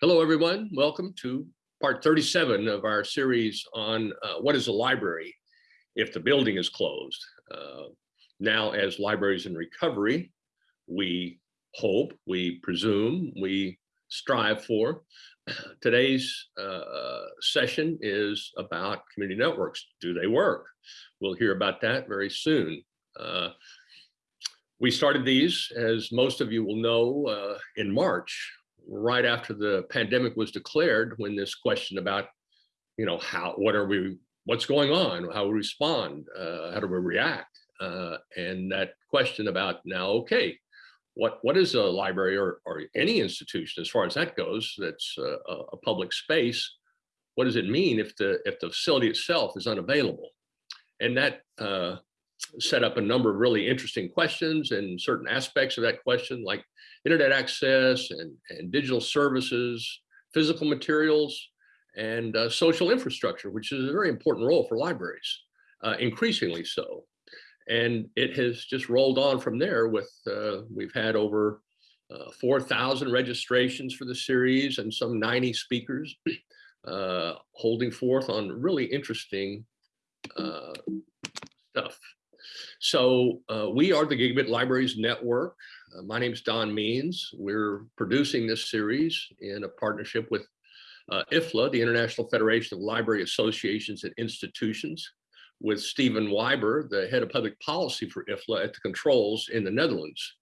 Hello, everyone. Welcome to part 37 of our series on uh, what is a library if the building is closed. Uh, now, as libraries in recovery, we hope, we presume, we strive for. Today's uh, session is about community networks. Do they work? We'll hear about that very soon. Uh, we started these, as most of you will know, uh, in March right after the pandemic was declared when this question about, you know, how, what are we, what's going on, how we respond, uh, how do we react? Uh, and that question about now, okay, what, what is a library or, or any institution as far as that goes, that's a, a public space, what does it mean if the, if the facility itself is unavailable? And that uh, set up a number of really interesting questions and certain aspects of that question, like internet access and, and digital services, physical materials, and uh, social infrastructure, which is a very important role for libraries, uh, increasingly so. And it has just rolled on from there with, uh, we've had over uh, 4,000 registrations for the series and some 90 speakers uh, holding forth on really interesting uh, stuff. So we are the Gigabit Libraries Network. Uh, my name is Don Means. We're producing this series in a partnership with uh, IFLA, the International Federation of Library Associations and Institutions, with Stephen Wyber, the head of public policy for IFLA at the controls in the Netherlands.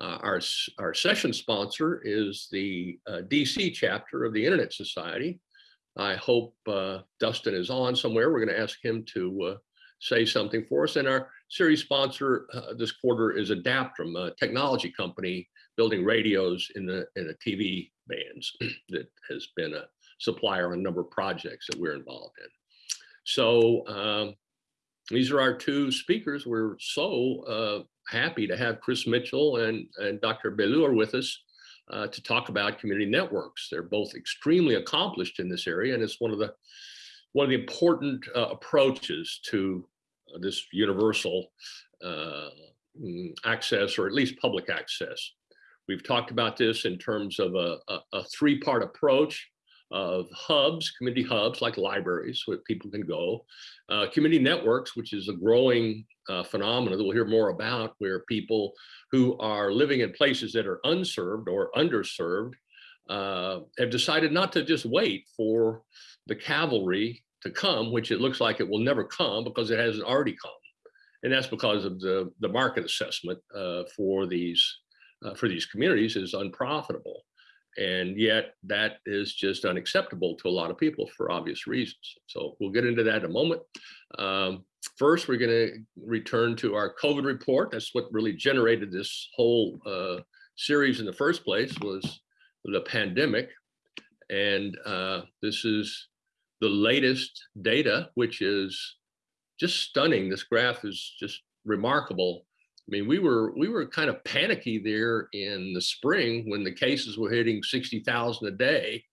Uh, our, our session sponsor is the uh, DC chapter of the Internet Society. I hope uh, Dustin is on somewhere. We're going to ask him to say something for us. And our series sponsor uh, this quarter is Adaptrum, a technology company building radios in the in the TV bands that has been a supplier on a number of projects that we're involved in. So um, these are our two speakers. We're so uh, happy to have Chris Mitchell and, and Dr. Belur with us uh, to talk about community networks. They're both extremely accomplished in this area, and it's one of the one of the important uh, approaches to this universal uh, mm, access or at least public access. We've talked about this in terms of a, a, a three-part approach of hubs, community hubs like libraries where people can go, uh, community networks, which is a growing uh, phenomenon that we'll hear more about where people who are living in places that are unserved or underserved uh, have decided not to just wait for the cavalry to come, which it looks like it will never come because it hasn't already come. And that's because of the, the market assessment uh, for these uh, for these communities is unprofitable. And yet that is just unacceptable to a lot of people for obvious reasons. So we'll get into that in a moment. Um, first, we're gonna return to our COVID report. That's what really generated this whole uh, series in the first place was the pandemic. And uh, this is the latest data, which is just stunning. This graph is just remarkable. I mean, we were we were kind of panicky there in the spring when the cases were hitting 60,000 a day.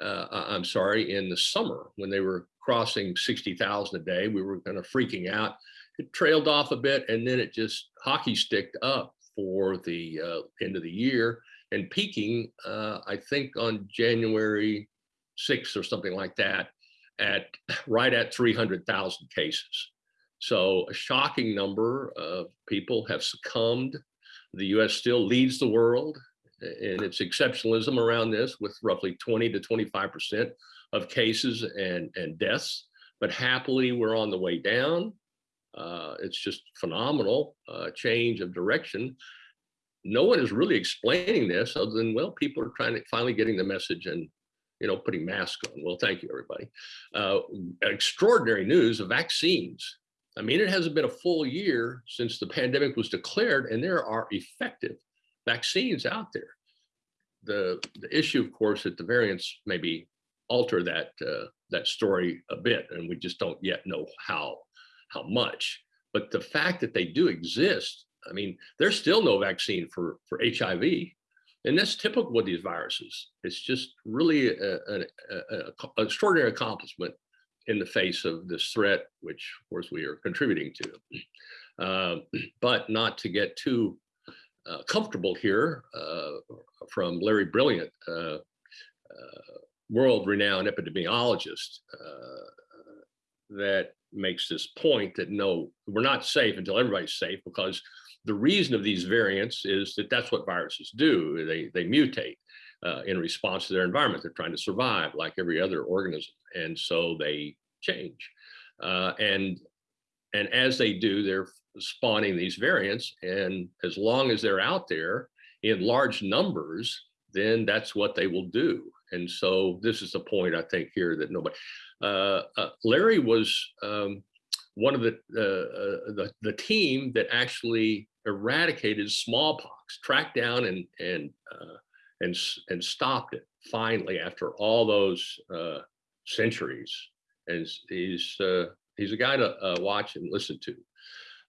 Uh, I'm sorry, in the summer when they were crossing 60,000 a day, we were kind of freaking out. It trailed off a bit and then it just hockey sticked up for the uh, end of the year and peaking, uh, I think on January 6th or something like that at right at 300,000 cases. So a shocking number of people have succumbed. The US still leads the world in its exceptionalism around this with roughly 20 to 25% of cases and, and deaths. But happily, we're on the way down. Uh, it's just phenomenal uh, change of direction. No one is really explaining this other than, well, people are trying to finally getting the message and you know, putting masks on. Well, thank you, everybody. Uh, extraordinary news of vaccines. I mean, it hasn't been a full year since the pandemic was declared, and there are effective vaccines out there. The, the issue, of course, that the variants maybe alter that uh, that story a bit, and we just don't yet know how how much. But the fact that they do exist, I mean, there's still no vaccine for for HIV. And that's typical with these viruses. It's just really an extraordinary accomplishment in the face of this threat, which of course we are contributing to. Uh, but not to get too uh, comfortable here uh, from Larry Brilliant, uh, uh, world-renowned epidemiologist, that makes this point that no, we're not safe until everybody's safe because the reason of these variants is that that's what viruses do. They, they mutate uh, in response to their environment. They're trying to survive like every other organism. And so they change. Uh, and, and as they do, they're spawning these variants. And as long as they're out there in large numbers, then that's what they will do. And so this is the point I think here that nobody, uh, uh, Larry was um, one of the, uh, the, the team that actually eradicated smallpox, tracked down and and uh, and and stopped it finally after all those uh, centuries. And he's uh, he's a guy to watch and listen to.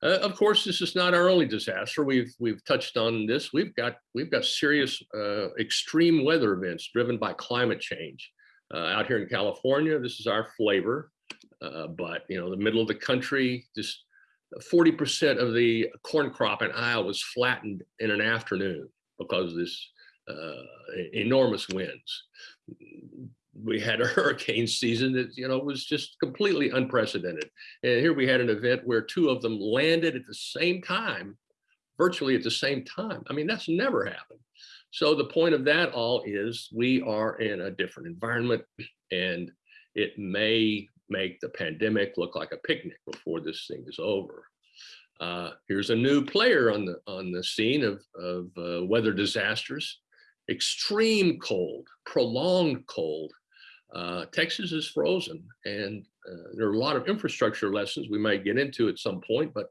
Uh, of course, this is not our only disaster. We've we've touched on this. We've got we've got serious uh, extreme weather events driven by climate change uh, out here in California. This is our flavor, uh, but you know the middle of the country. Just 40% of the corn crop in Iowa was flattened in an afternoon because of this uh, enormous winds. We had a hurricane season that you know was just completely unprecedented. And here we had an event where two of them landed at the same time virtually at the same time. I mean that's never happened. So the point of that all is we are in a different environment and it may make the pandemic look like a picnic before this thing is over uh, here's a new player on the on the scene of, of uh, weather disasters extreme cold prolonged cold uh, Texas is frozen and uh, there are a lot of infrastructure lessons we might get into at some point, but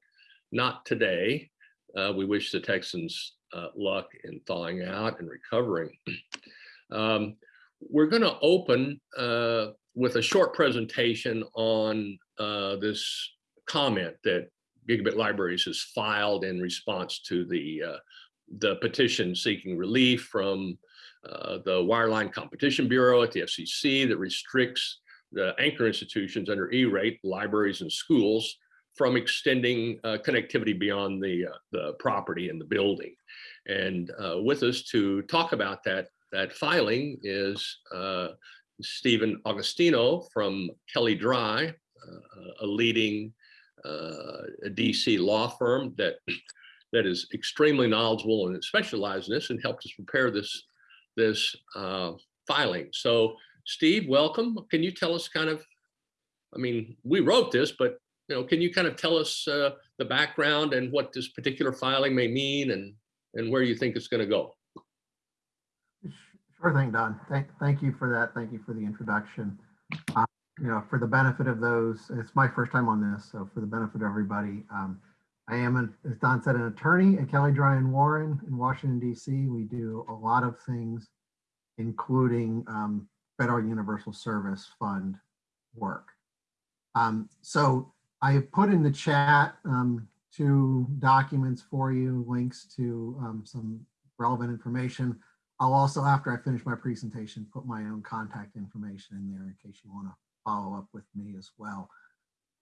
not today. Uh, we wish the Texans uh, luck in thawing out and recovering. um, we're going to open with a short presentation on uh, this comment that Gigabit Libraries has filed in response to the the petition seeking relief from uh, the Wireline Competition Bureau at the FCC that restricts the anchor institutions under E-rate, libraries and schools, from extending uh, connectivity beyond the, uh, the property and the building. And uh, with us to talk about that, that filing is uh, Stephen Augustino from Kelley Drye, a leading DC law firm that that is extremely knowledgeable and specialized in this and helped us prepare this this uh, filing. So Steve, welcome. Can you tell us kind of, I mean, we wrote this, but you know, can you kind of tell us uh, the background and what this particular filing may mean and, and where you think it's going to go? Sure thing, Don. Thank, thank you for that. Thank you for the introduction. Uh, you know, for the benefit of those, it's my first time on this, so for the benefit of everybody, um, I am, an, as Don said, an attorney at Kelley Drye and Warren in Washington, D.C. We do a lot of things, including um, Federal Universal Service Fund work. Um, so I have put in the chat um, two documents for you, links to um, some relevant information. I'll also, after I finish my presentation, put my own contact information in there in case you want to follow up with me as well.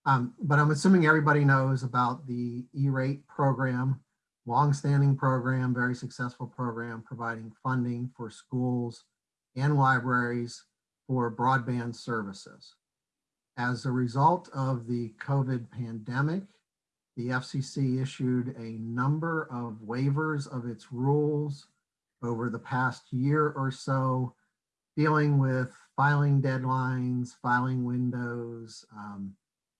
Um, but I'm assuming everybody knows about the E-rate program, longstanding program, very successful program, providing funding for schools and libraries for broadband services. As a result of the COVID pandemic, the FCC issued a number of waivers of its rules over the past year or so, dealing with filing deadlines, filing windows, um,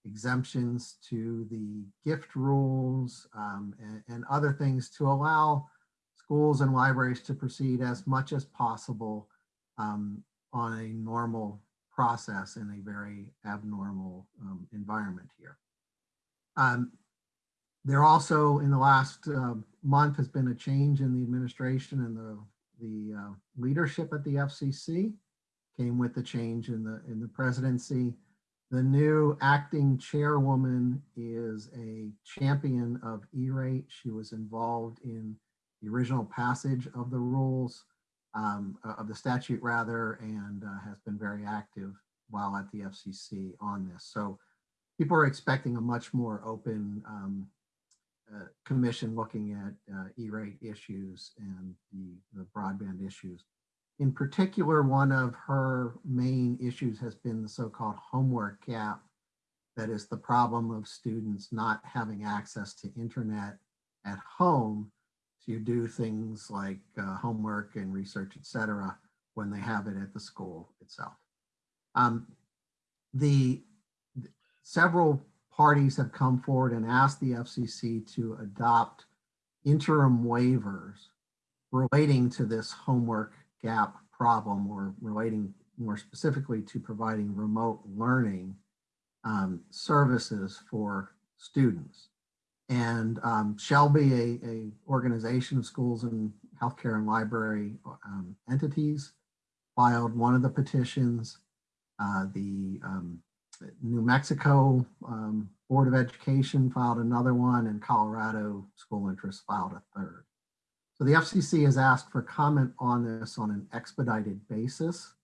exemptions to the gift rules um, and, and, other things to allow schools and libraries to proceed as much as possible um, on a normal process in a very abnormal um, environment here. There also in the last uh, month has been a change in the administration and the, the uh, leadership at the FCC came with the change in the in the presidency the new acting chairwoman is a champion of E-rate. She was involved in the original passage of the rules, um, uh, of the statute rather, and uh, has been very active while at the FCC on this. So people are expecting a much more open um, uh, commission looking at uh, E-rate issues and the, the broadband issues. In particular, one of her main issues has been the so-called homework gap. That is the problem of students not having access to internet at home to do things like uh, homework and research, et cetera, when they have it at the school itself. Um, the several parties have come forward and asked the FCC to adopt interim waivers relating to this homework gap problem or relating more specifically to providing remote learning um, services for students. And um, SHLB, a, a organization of schools and healthcare and library um, entities, filed one of the petitions. Uh, the um, New Mexico um, Board of Education filed another one and Colorado School Interest filed a third. So the FCC has asked for comment on this on an expedited basis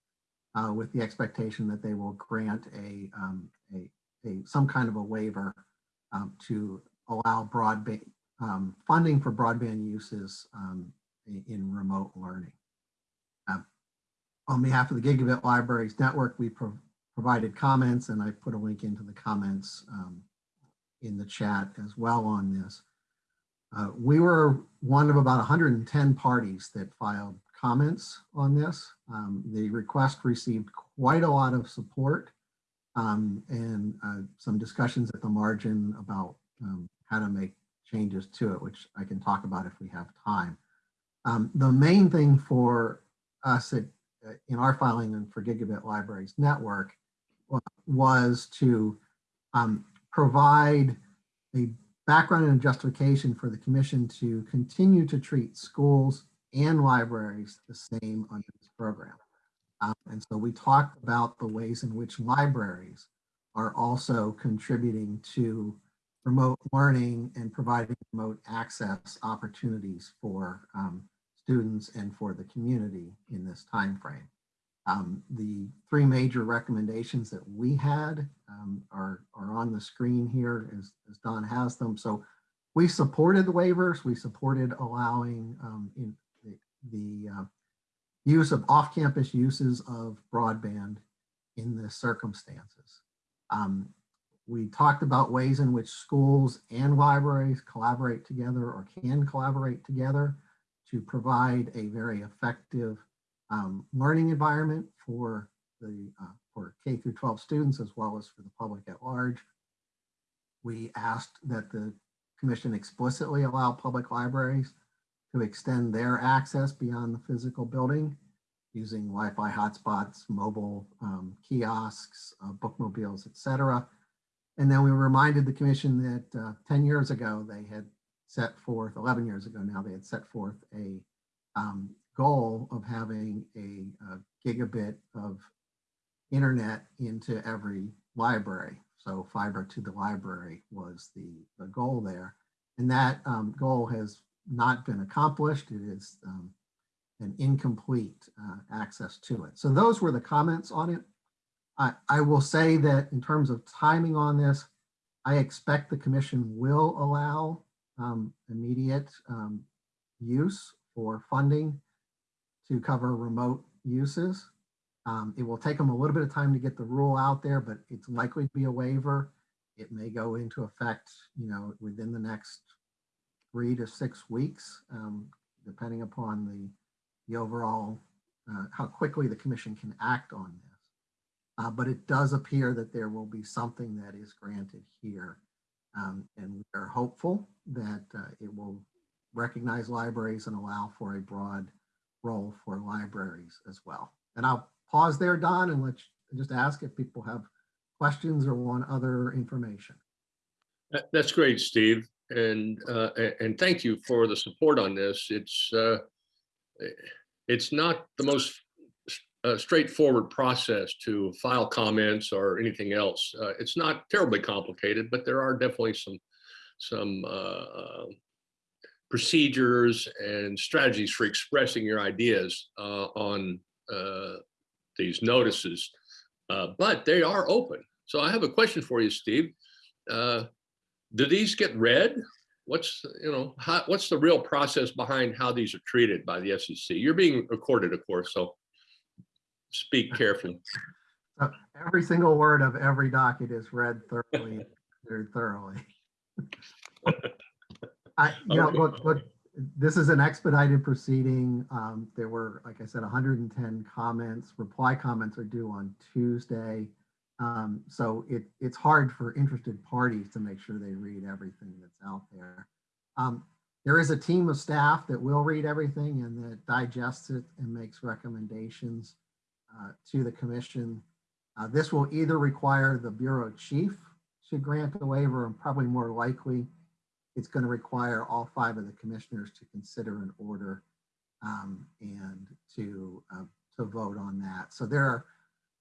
uh, with the expectation that they will grant a, um, a, a some kind of a waiver um, to allow broadband um, funding for broadband uses um, in, remote learning. Uh, on behalf of the Gigabit Libraries Network, we provided comments and I put a link into the comments um, in the chat as well on this. Uh, we were one of about 110 parties that filed comments on this. Um, the request received quite a lot of support um, and uh, some discussions at the margin about um, how to make changes to it, which I can talk about if we have time. Um, the main thing for us at, uh, in our filing and for Gigabit Libraries Network was to um, provide a background and justification for the commission to continue to treat schools and libraries the same under this program. Um, and so we talked about the ways in which libraries are also contributing to remote learning and providing remote access opportunities for um, students and for the community in this time frame. Um, the three major recommendations that we had um, are, are on the screen here as, as Don has them. So we supported the waivers. We supported allowing um, the, the uh, use of off-campus uses of broadband in the circumstances. Um, we talked about ways in which schools and libraries collaborate together or can collaborate together to provide a very effective um, learning environment for the uh, for K through 12 students as well as for the public at large. We asked that the commission explicitly allow public libraries to extend their access beyond the physical building using Wi-Fi hotspots, mobile um, kiosks, uh, bookmobiles, etc. And then we reminded the commission that uh, 10 years ago, they had set forth, 11 years ago now, they had set forth a um, goal of having a, a gigabit of internet into every library. So fiber to the library was the, the goal there. And that um, goal has not been accomplished. It is um, an incomplete uh, access to it. So those were the comments on it. I, I will say that in terms of timing on this, I expect the commission will allow um, immediate um, use for funding to cover remote uses. Um, it will take them a little bit of time to get the rule out there, but it's likely to be a waiver. It may go into effect, you know, within the next three to six weeks, um, depending upon the, the overall, uh, how quickly the commission can act on this. Uh, but it does appear that there will be something that is granted here. Um, and we are hopeful that uh, it will recognize libraries and allow for a broad role for libraries as well. And I'll pause there, Don, and let just ask if people have questions or want other information. That's great, Steve. And, uh, and thank you for the support on this. It's, uh, it's not the most uh, straightforward process to file comments or anything else. Uh, It's not terribly complicated, but there are definitely some, some uh, procedures and strategies for expressing your ideas uh, on uh, these notices, uh, but they are open. So I have a question for you, Steve. Uh, do these get read what's, you know, how, what's the real process behind how these are treated by the FCC? You're being recorded, of course, so speak carefully. So every single word of every docket is read thoroughly, very thoroughly. I, you know, look, look, this is an expedited proceeding. Um, there were, like I said, hundred and ten comments. Reply comments are due on Tuesday. Um, so it, it's hard for interested parties to make sure they read everything that's out there. Um, there is a team of staff that will read everything and that digests it and makes recommendations uh, to the commission. Uh, This will either require the bureau chief to grant the waiver and probably more likely it's going to require all five of the commissioners to consider an order um, and to, uh, to vote on that. So there are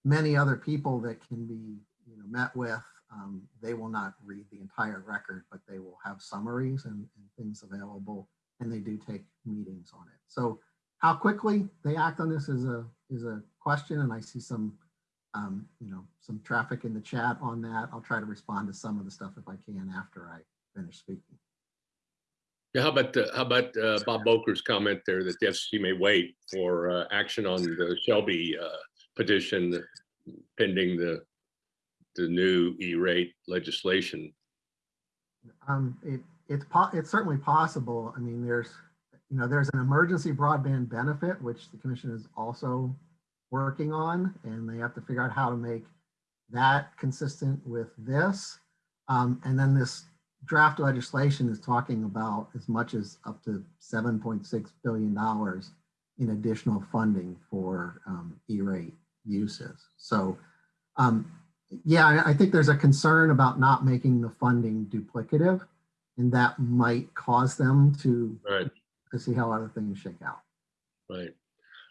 many other people that can be, you know, met with. Um, They will not read the entire record, but they will have summaries and, and things available, and they do take meetings on it. So how quickly they act on this is a, is a question, and I see some, um, you know, some traffic in the chat on that. I'll try to respond to some of the stuff if I can after I finish speaking. Yeah, how about, uh, how about uh, Bob Boker's comment there that the FCC may wait for uh, action on the SHLB uh, petition pending the, the new E-rate legislation? Um, it, it's it's certainly possible. I mean, there's, you know, there's an emergency broadband benefit, which the commission is also working on, and they have to figure out how to make that consistent with this. Um, and then this draft legislation is talking about as much as up to seven point six billion dollars in additional funding for um, E-rate uses. So, um, yeah, I, think there's a concern about not making the funding duplicative, and that might cause them to Right, to see how other things shake out. right.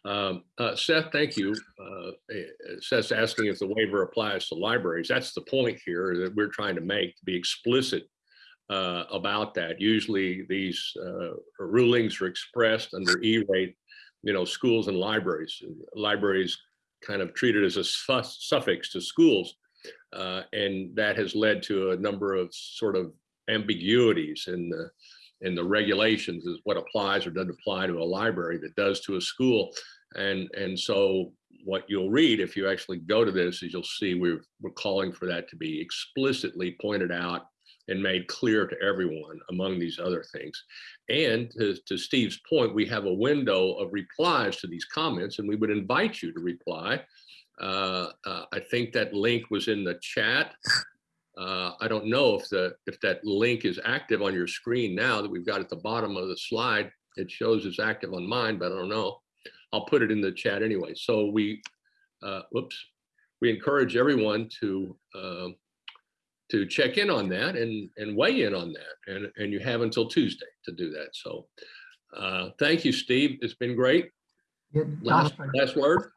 Um, uh, Seth, thank you. Uh, eh, Seth's asking if the waiver applies to libraries. That's the point here that we're trying to make, to be explicit uh, about that. Usually these uh, rulings are expressed under E-rate, you know, schools and libraries. Libraries kind of treated as a su- suffix to schools. Uh, and that has led to a number of sort of ambiguities in the in the regulations is what applies or doesn't apply to a library that does to a school. And and so what you'll read if you actually go to this is you'll see we're we're calling for that to be explicitly pointed out and made clear to everyone among these other things. And to, to Steve's point, we have a window of replies to these comments and we would invite you to reply. Uh, uh, I think that link was in the chat. Uh, I don't know if the if that link is active on your screen now that we've got at the bottom of the slide. It shows it's active on mine, but I don't know. I'll put it in the chat anyway. So we, uh, whoops, we encourage everyone to uh, to check in on that and and weigh in on that. And and you have until Tuesday to do that. So uh, thank you, Steve. It's been great. Yeah, Last last word.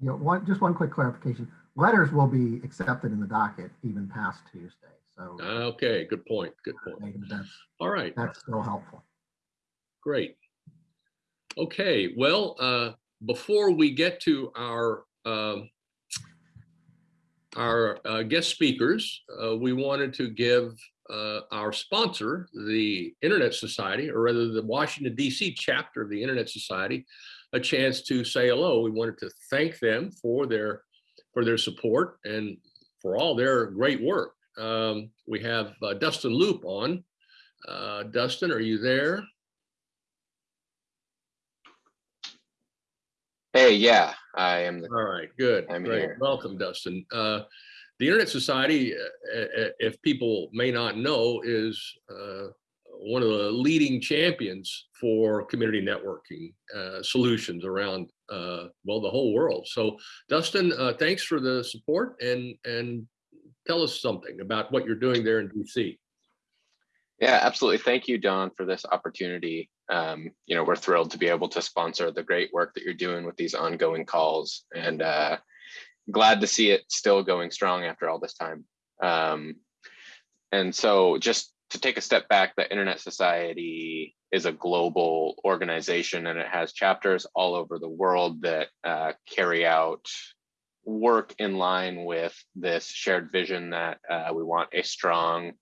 you know, one, just one quick clarification. Letters will be accepted in the docket even past Tuesday. So Okay, good point. Good point. that's, All right. that's still helpful. Great. Okay, well, uh, before we get to our um, our uh, guest speakers, uh, we wanted to give uh, our sponsor, the Internet Society, or rather the Washington DC chapter of the Internet Society, a chance to say hello. We wanted to thank them for their for their support and for all their great work. Um, we have uh, Dustin Loup on. Uh, Dustin, are you there? Hey, yeah, I am. The, All right, good, I'm great. here. Welcome, Dustin. Uh, The Internet Society, uh, uh, if people may not know, is uh, one of the leading champions for community networking uh, solutions around, uh, well, the whole world. So Dustin, uh, thanks for the support and, and tell us something about what you're doing there in DC. yeah, absolutely. Thank you, Don, for this opportunity. Um, you know, we're thrilled to be able to sponsor the great work that you're doing with these ongoing calls, and uh, glad to see it still going strong after all this time. Um, and so, just to take a step back, the Internet Society is a global organization, and it has chapters all over the world that uh, carry out work in line with this shared vision that uh, we want a strong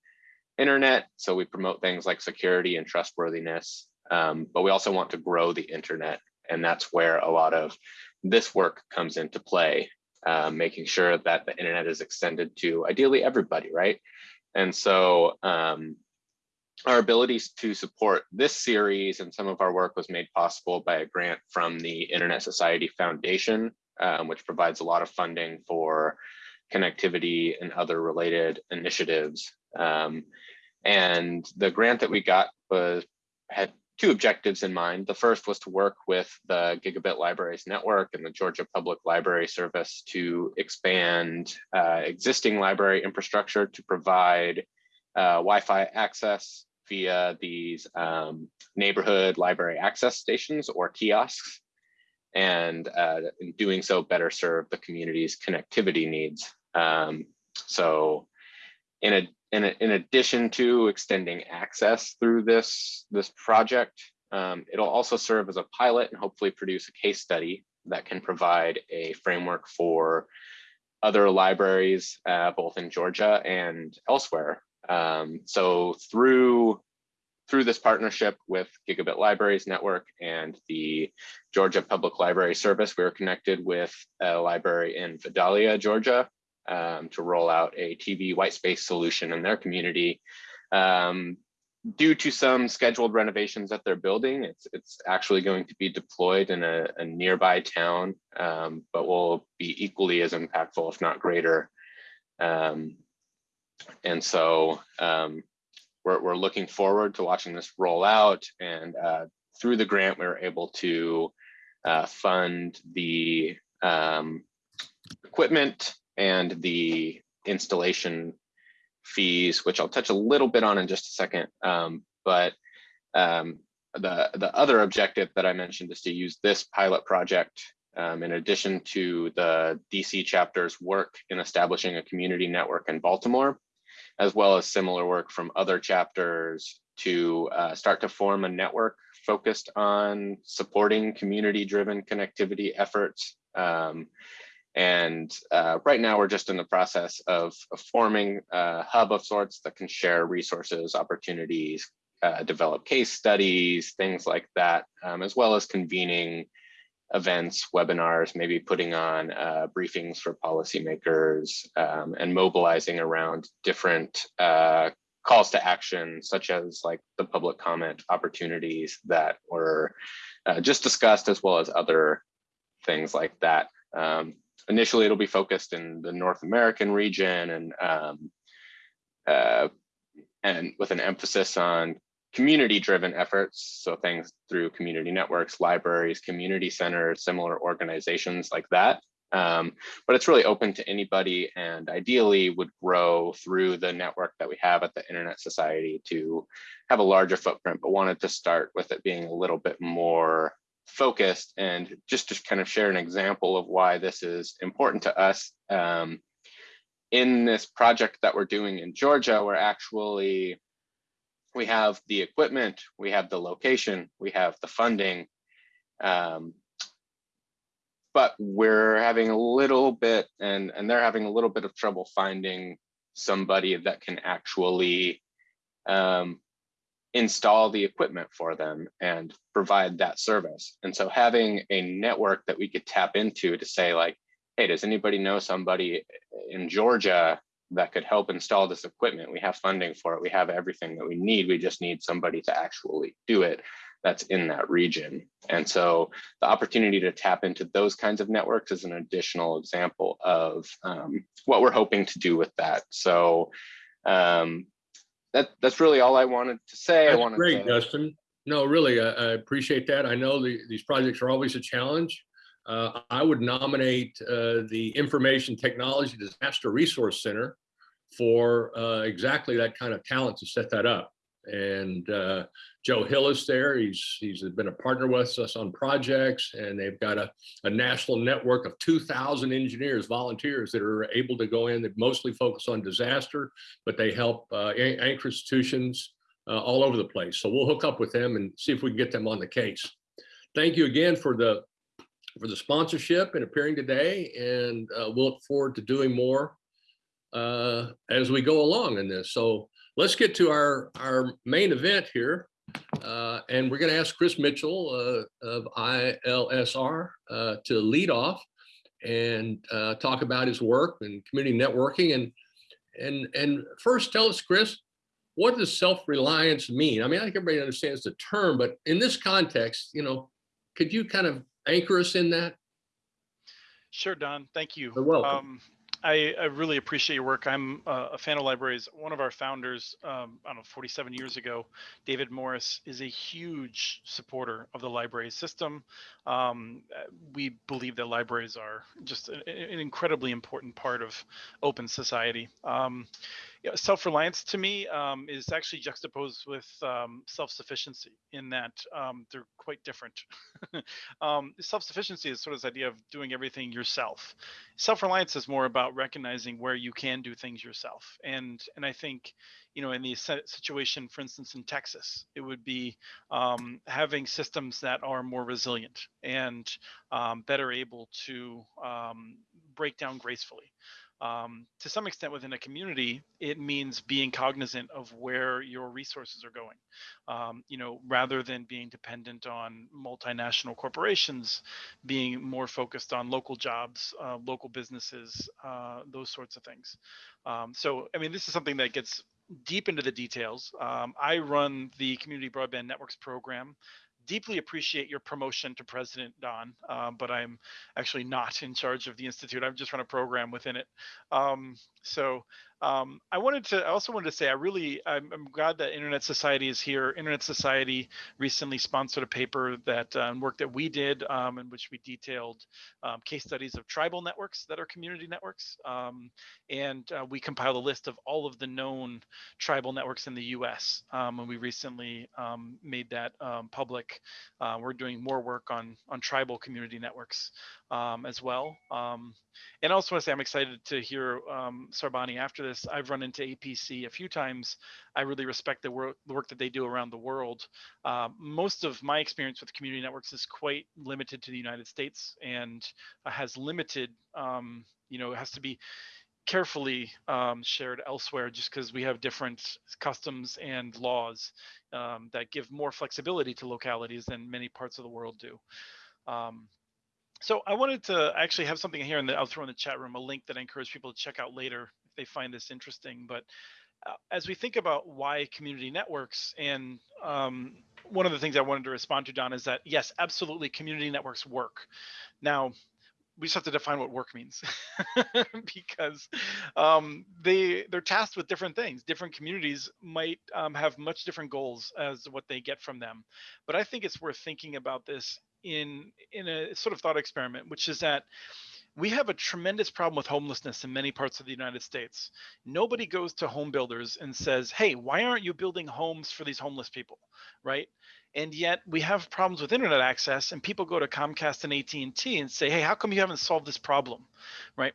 internet. So we promote things like security and trustworthiness, um, but we also want to grow the internet. And that's where a lot of this work comes into play, uh, making sure that the internet is extended to ideally everybody, right? And so um, our abilities to support this series and some of our work was made possible by a grant from the Internet Society Foundation, um, which provides a lot of funding for connectivity and other related initiatives. Um, and the grant that we got was had two objectives in mind. The first was to work with the Gigabit Libraries Network and the Georgia Public Library Service to expand uh, existing library infrastructure to provide uh, Wi-Fi access via these um, neighborhood library access stations or kiosks. And uh, in doing so, better serve the community's connectivity needs. Um, so in, a, in, in addition to extending access through this, this project, um, it'll also serve as a pilot and hopefully produce a case study that can provide a framework for other libraries, uh, both in Georgia and elsewhere. Um, so through through this partnership with Gigabit Libraries Network and the Georgia Public Library Service, we were connected with a library in Vidalia, Georgia, um, to roll out a TV white space solution in their community. Um, due to some scheduled renovations at their building, it's, it's actually going to be deployed in a, a nearby town, um, but will be equally as impactful, if not greater. Um, and so um, we're, we're looking forward to watching this roll out. And uh, through the grant, we were able to uh, fund the um, equipment and the installation fees, which I'll touch a little bit on in just a second. Um, but um, the, the other objective that I mentioned is to use this pilot project um, in addition to the DC chapter's work in establishing a community network in Baltimore, as well as similar work from other chapters to uh, start to form a network focused on supporting community-driven connectivity efforts. And uh, right now we're just in the process of, of, forming a hub of sorts that can share resources, opportunities, uh, develop case studies, things like that, um, as well as convening events, webinars, maybe putting on uh, briefings for policymakers um, and mobilizing around different uh, calls to action, such as like the public comment opportunities that were uh, just discussed, as well as other things like that. Um, initially, it'll be focused in the North American region and um, uh, and with an emphasis on community driven efforts. So things through community networks, libraries, community centers, similar organizations like that. Um, but it's really open to anybody and ideally would grow through the network that we have at the Internet Society to have a larger footprint, but wanted to start with it being a little bit more focused and just to kind of share an example of why this is important to us. Um, in this project that we're doing in Georgia, we're actually we have the equipment, we have the location, we have the funding, um, but we're having a little bit, and, and they're having a little bit of trouble finding somebody that can actually um, install the equipment for them and provide that service. And so having a network that we could tap into to say like, hey, does anybody know somebody in Georgia that could help install this equipment. We have funding for it. We have everything that we need. We just need somebody to actually do it that's in that region. And so the opportunity to tap into those kinds of networks is an additional example of um, what we're hoping to do with that. So um, that, that's really all I wanted to say. That's I wanted great, to, Dustin. No, really, I, I appreciate that. I know the, these projects are always a challenge. Uh, I would nominate uh, the Information Technology Disaster Resource Center for uh, exactly that kind of talent to set that up. And uh, Joe Hill is there. He's he's been a partner with us on projects, and they've got a, a national network of 2,000 engineers, volunteers that are able to go in. That mostly focus on disaster, but they help uh, anchor institutions uh, all over the place. So we'll hook up with them and see if we can get them on the case. Thank you again for the for the sponsorship and appearing today, and uh, we'll look forward to doing more uh, as we go along in this. So let's get to our, our main event here. Uh, and we're going to ask Chris Mitchell uh, of ILSR uh, to lead off and uh, talk about his work and community networking. And, and, and first tell us, Chris, what does self-reliance mean? I mean, I think everybody understands the term, but in this context, you know, could you kind of anchor us in that? Sure, Don. Thank you. You're welcome. Um, I, I really appreciate your work. I'm uh, a fan of libraries. One of our founders, um, I don't know, 47 years ago, David Morris, is a huge supporter of the library system. Um, uh, we believe that libraries are just a- a- an incredibly important part of open society. Um, yeah, self-reliance to me um, is actually juxtaposed with um, self-sufficiency in that um, they're quite different. um, self-sufficiency is sort of this idea of doing everything yourself. Self-reliance is more about recognizing where you can do things yourself. And and I think, you know, in the situation, for instance, in Texas, it would be um, having systems that are more resilient and um, better able to break down gracefully um, to some extent within a community, it means being cognizant of where your resources are going. Um, you know, rather than being dependent on multinational corporations, being more focused on local jobs, uh, local businesses, uh, those sorts of things. Um, so, I mean, this is something that gets deep into the details. Um, I run the Community Broadband Networks program deeply appreciate your promotion to president, Don, um, but I'm actually not in charge of the institute. I'm just run a program within it. Um, so um, I wanted to, I also wanted to say, I really, I'm, I'm, glad that Internet Society is here. Internet Society recently sponsored a paper that um, work that we did um, in which we detailed um, case studies of tribal networks that are community networks. Um, and uh, we compiled a list of all of the known tribal networks in the US. Um, and we recently made that public. Uh, we're doing more work on, on tribal community networks as well. And I also want to say I'm excited to hear um, Sarbani after this. I've run into APC a few times. I really respect the work, the work that they do around the world. Uh, most of my experience with community networks is quite limited to the United States and has limited, um, you know, it has to be carefully um, shared elsewhere just because we have different customs and laws um, that give more flexibility to localities than many parts of the world do. Um, so I wanted to actually have something here, and I'll throw in the chat room a link that I encourage people to check out later if they find this interesting. But uh, as we think about why community networks, and um, one of the things I wanted to respond to, Don, is that yes, absolutely, community networks work. Now, we just have to define what work means because um, they they're tasked with different things. Different communities might um, have much different goals as what they get from them. But I think it's worth thinking about this in in a sort of thought experiment, which is that we have a tremendous problem with homelessness in many parts of the United States. Nobody goes to home builders and says, "Hey, why aren't you building homes for these homeless people?" Right? And yet we have problems with internet access, and people go to Comcast and AT&T and say, "Hey, how come you haven't solved this problem?" Right?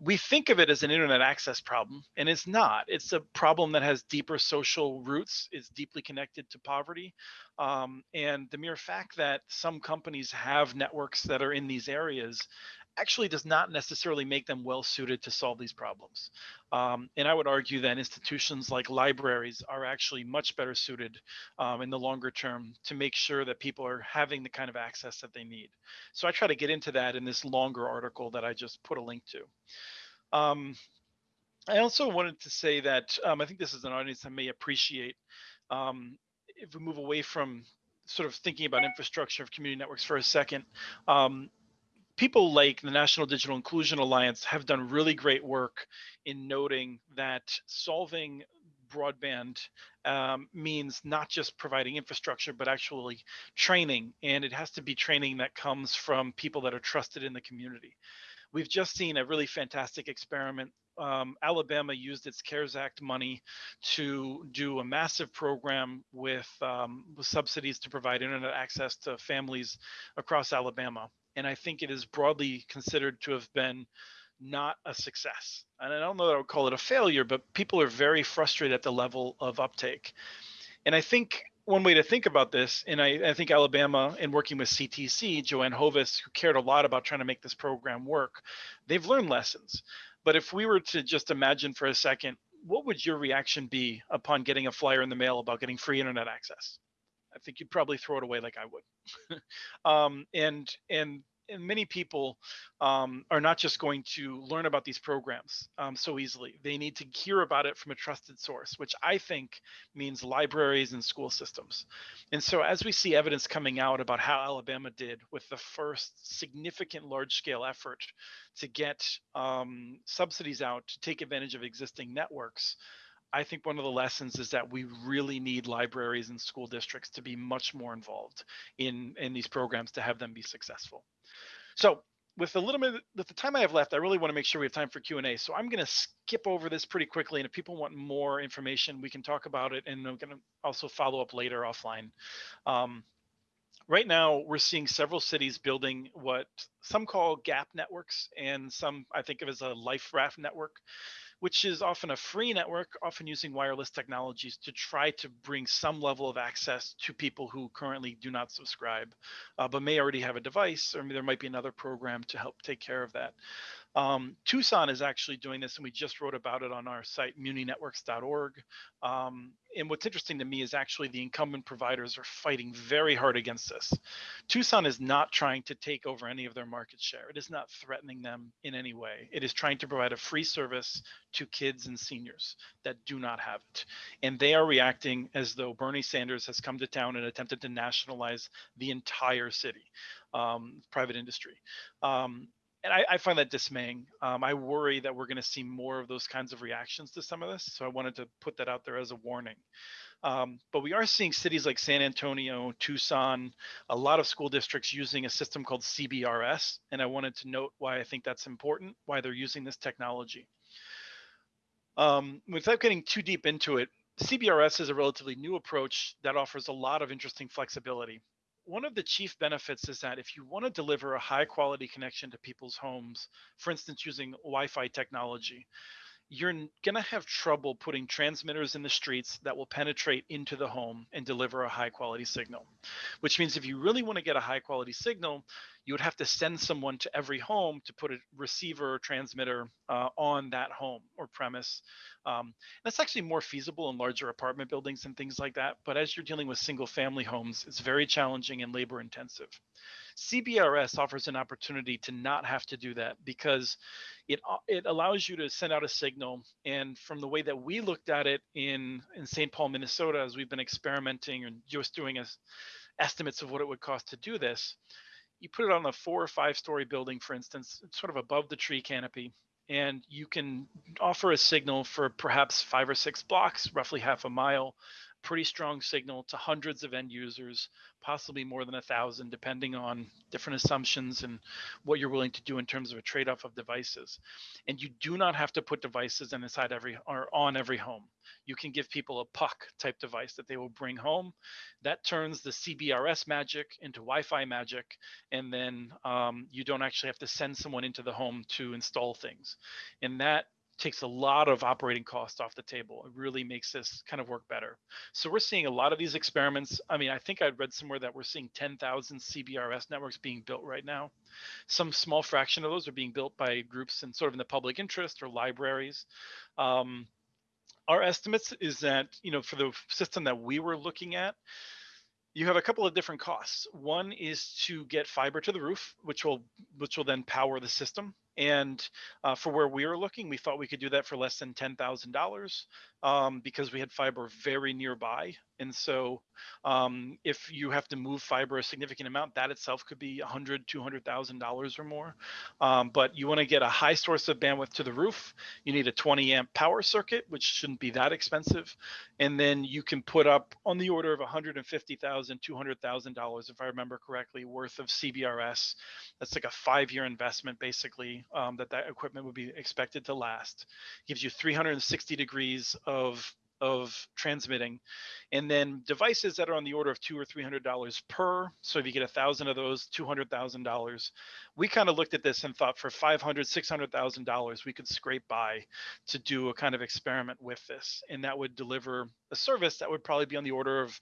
We think of it as an internet access problem and it's not. It's a problem that has deeper social roots it's deeply connected to poverty um, and the mere fact that some companies have networks that are in these areas actually does not necessarily make them well suited to solve these problems. Um, and I would argue that institutions like libraries are actually much better suited um, in the longer term to make sure that people are having the kind of access that they need. So I try to get into that in this longer article that I just put a link to. Um, I also wanted to say that um, I think this is an audience that may appreciate um, if we move away from sort of thinking about infrastructure of community networks for a second, um, people like the National Digital Inclusion Alliance have done really great work in noting that solving broadband um, means not just providing infrastructure, but actually training. And it has to be training that comes from people that are trusted in the community. We've just seen a really fantastic experiment um, Alabama used its CARES Act money to do a massive program with, um, with subsidies to provide internet access to families across Alabama. And I think it is broadly considered to have been not a success. And I don't know that I would call it a failure, but people are very frustrated at the level of uptake. And I think one way to think about this, and I, I, think Alabama, in working with CTC, Joanne Hovis, who cared a lot about trying to make this program work, they've learned lessons. But if we were to just imagine for a second what would your reaction be upon getting a flyer in the mail about getting free internet access? I think you'd probably throw it away like I would. um, and and and many people um, are not just going to learn about these programs um, so easily. They need to hear about it from a trusted source, which I think means libraries and school systems. And so as we see evidence coming out about how Alabama did with the first significant large scale effort to get um, subsidies out to take advantage of existing networks, I think one of the lessons is that we really need libraries and school districts to be much more involved in, in these programs to have them be successful. So with a little bit with the time I have left, I really want to make sure we have time for Q&A. So I'm going to skip over this pretty quickly. And if people want more information, we can talk about it. And I'm going to also follow up later offline. Um, right now, we're seeing several cities building what some call gap networks and some I think of as a life raft network which is often a free network, often using wireless technologies to try to bring some level of access to people who currently do not subscribe, uh, but may already have a device, or there might be another program to help take care of that. Um, Tucson is actually doing this, and we just wrote about it on our site, muninetworks.org. Um, and what's interesting to me is actually the incumbent providers are fighting very hard against this. Tucson is not trying to take over any of their market share. It is not threatening them in any way. It is trying to provide a free service to kids and seniors that do not have it. And they are reacting as though Bernie Sanders has come to town and attempted to nationalize the entire city, um, private industry. Um, and I, I, find that dismaying. Um, I worry that we're going to see more of those kinds of reactions to some of this. So I wanted to put that out there as a warning. Um, but we are seeing cities like San Antonio, Tucson, a lot of school districts using a system called CBRS. And I wanted to note why I think that's important, why they're using this technology. Um, without getting too deep into it, CBRS is a relatively new approach that offers a lot of interesting flexibility one of the chief benefits is that if you want to deliver a high quality connection to people's homes, for instance, using Wi-Fi technology, you're going to have trouble putting transmitters in the streets that will penetrate into the home and deliver a high quality signal. Which means if you really want to get a high quality signal, you would have to send someone to every home to put a receiver or transmitter uh, on that home or premise. Um, that's actually more feasible in larger apartment buildings and things like that. But as you're dealing with single family homes, it's very challenging and labor intensive. CBRS offers an opportunity to not have to do that because it, uh, it allows you to send out a signal. And from the way that we looked at it in, in St. Paul, Minnesota, as we've been experimenting and just doing a, estimates of what it would cost to do this, you put it on a four or five story building, for instance, sort of above the tree canopy, and you can offer a signal for perhaps five or six blocks, roughly half a mile, pretty strong signal to hundreds of end users, possibly more than a thousand, depending on different assumptions and what you're willing to do in terms of a trade-off of devices. And you do not have to put devices inside every or on every home. You can give people a puck type device that they will bring home. That turns the CBRS magic into Wi-Fi magic, and then um, you don't actually have to send someone into the home to install things. And that takes a lot of operating costs off the table. It really makes this kind of work better. So we're seeing a lot of these experiments. I mean, I think I read somewhere that we're seeing 10,000 CBRS networks being built right now. Some small fraction of those are being built by groups in sort of in the public interest or libraries. Um, our estimates is that, you know, for the system that we were looking at, you have a couple of different costs. One is to get fiber to the roof, which will which will then power the system. And uh, for where we were looking, we thought we could do that for less than $10,000 um, because we had fiber very nearby. And so um, if you have to move fiber a significant amount, that itself could be $100,000, $200,000 or more. Um, but you wanna get a high source of bandwidth to the roof. You need a 20 amp power circuit, which shouldn't be that expensive. And then you can put up on the order of $150,000, $200,000, if I remember correctly, worth of CBRS. That's like a five year investment basically um, that that equipment would be expected to last. Gives you 360 degrees of of transmitting, and then devices that are on the order of two or three hundred dollars per. So if you get a thousand of those, two hundred thousand dollars. We kind of looked at this and thought for five hundred, six hundred thousand dollars, we could scrape by to do a kind of experiment with this, and that would deliver a service that would probably be on the order of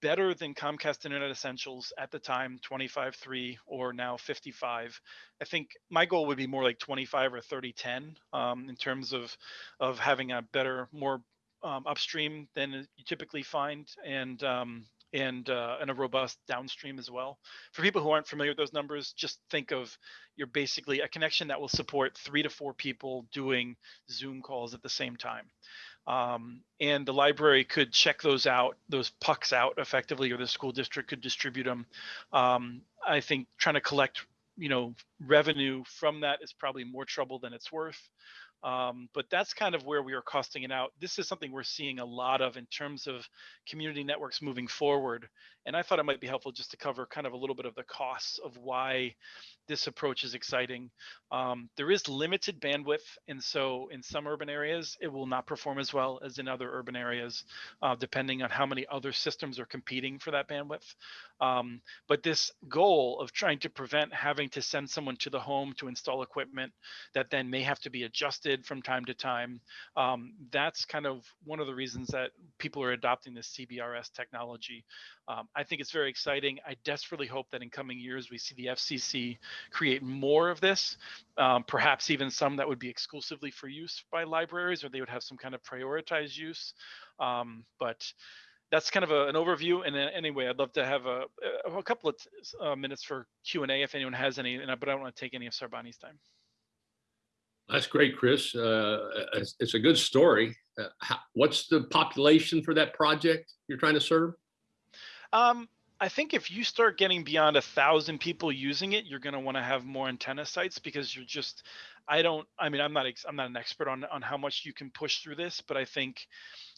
better than Comcast Internet Essentials at the time, 25.3 or now 55. I think my goal would be more like 25 or 30.10 um, in terms of of having a better, more um, upstream than you typically find, and um, and uh, and a robust downstream as well. For people who aren't familiar with those numbers, just think of you're basically a connection that will support three to four people doing Zoom calls at the same time um, and the library could check those out, those pucks out effectively, or the school district could distribute them. Um, I think trying to collect, you know, revenue from that is probably more trouble than it's worth. Um, but that's kind of where we are costing it out. This is something we're seeing a lot of in terms of community networks moving forward. And I thought it might be helpful just to cover kind of a little bit of the costs of why this approach is exciting. Um, there is limited bandwidth, and so in some urban areas, it will not perform as well as in other urban areas, uh, depending on how many other systems are competing for that bandwidth. Um, but this goal of trying to prevent having to send someone to the home to install equipment that then may have to be adjusted from time to time, um, that's kind of one of the reasons that people are adopting this CBRS technology. Um, I think it's very exciting. I desperately hope that in coming years we see the FCC create more of this, um, perhaps even some that would be exclusively for use by libraries or they would have some kind of prioritized use. Um, but that's kind of a, an overview. And then anyway, I'd love to have a, a couple of uh, minutes for Q&A if anyone has any, but I don't want to take any of Sarbani's time. That's great, Chris. Uh, it's, it's a good story. Uh, how, what's the population for that project you're trying to serve? Um, I think if you start getting beyond a thousand people using it, you're going to want to have more antenna sites because you're just. I don't. I mean, I'm not. I'm not an expert on on how much you can push through this, but I think,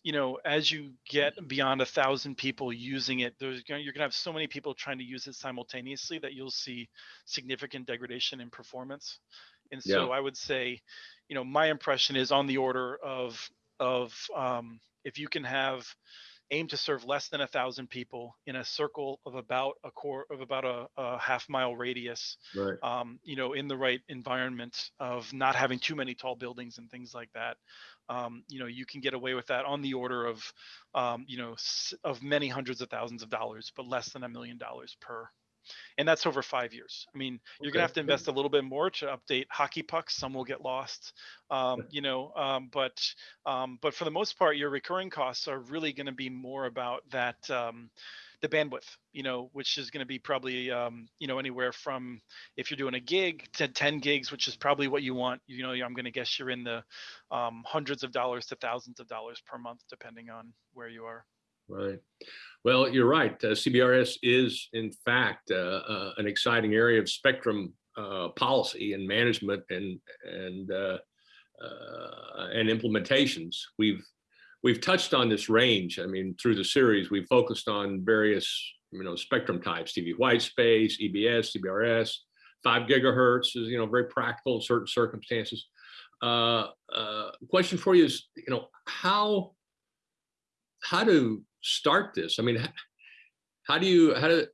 you know, as you get beyond a thousand people using it, there's going you're going to have so many people trying to use it simultaneously that you'll see significant degradation in performance. And so Yeah. I would say, you know, my impression is on the order of of um, if you can have aim to serve less than a thousand people in a circle of about a core of about a, a half mile radius Right. um, you know in the right environment of not having too many tall buildings and things like that um, you know you can get away with that on the order of um, you know of many hundreds of thousands of dollars but less than a million dollars per and that's over five years. I mean, you're Okay, gonna have to invest a little bit more to update hockey pucks. Some will get lost, um, you know. Um, but um, but for the most part, your recurring costs are really going to be more about that um, the bandwidth, you know, which is going to be probably um, you know anywhere from if you're doing a gig to 10 gigs, which is probably what you want. You know, I'm going to guess you're in the um, hundreds of dollars to thousands of dollars per month, depending on where you are. Right. Well, you're right. Uh, CBRS is, in fact, uh, uh, an exciting area of spectrum uh, policy and management and and uh, uh, and implementations. We've we've touched on this range. I mean, through the series, we've focused on various you know spectrum types: TV white space, EBS, CBRS. Five gigahertz is you know very practical in certain circumstances. Question for you is, you know, how how to start this? I mean, how do you how do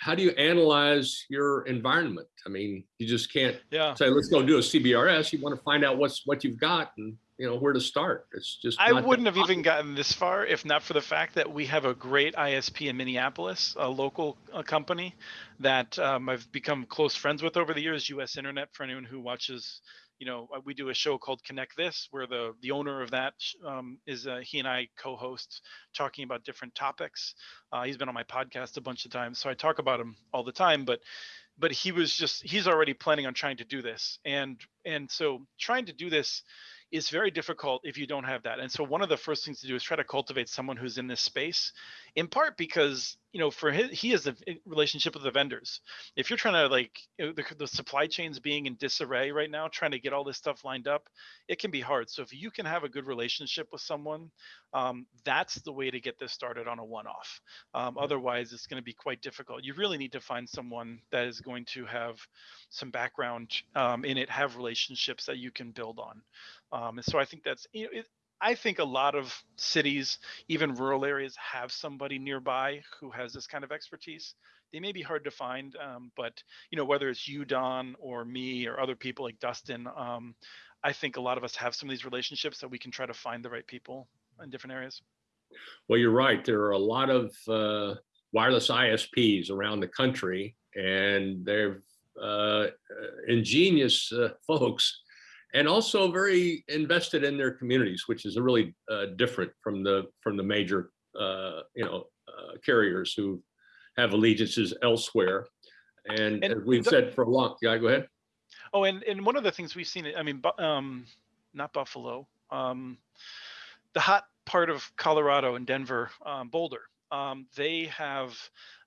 how do you analyze your environment? I mean, you just can't Yeah. say let's go do a CBRS. You want to find out what's what you've got and you know where to start. It's just I wouldn't have even gotten this far if not for the fact that we have a great ISP in Minneapolis, a local uh, company that um, I've become close friends with over the years. U.S. Internet for anyone who watches. You know, uh, we do a show called Connect This, where the the owner of that um, is uh, he and I co-host talking about different topics. Uh, he's been on my podcast a bunch of times, so I talk about him all the time. But but he was just he's already planning on trying to do this, and and so trying to do this is very difficult if you don't have that. And so one of the first things to do is try to cultivate someone who's in this space, in part because you know for his, he has a relationship with the vendors. If you're trying to like you know, the, the supply chains being in disarray right now, trying to get all this stuff lined up, it can be hard. So if you can have a good relationship with someone, um, that's the way to get this started on a one-off. Um, otherwise, it's going to be quite difficult. You really need to find someone that is going to have some background um, in it, have relationships that you can build on. Um, and so I think that's you know, it, I think a lot of cities, even rural areas, have somebody nearby who has this kind of expertise. They may be hard to find, um, but you know whether it's you, Don, or me, or other people like Dustin, um, I think a lot of us have some of these relationships that we can try to find the right people in different areas. Well, you're right. There are a lot of uh, wireless ISPs around the country, and they're uh, ingenious uh, folks, and also very invested in their communities, which is really uh, different from the from the major, uh, you know, uh, carriers who have allegiances elsewhere. And, And as we've said for a long, yeah, go ahead. Oh, and and one of the things we've seen, I mean, um, not Buffalo, um, the hot part of Colorado and Denver, um, Boulder, um, they have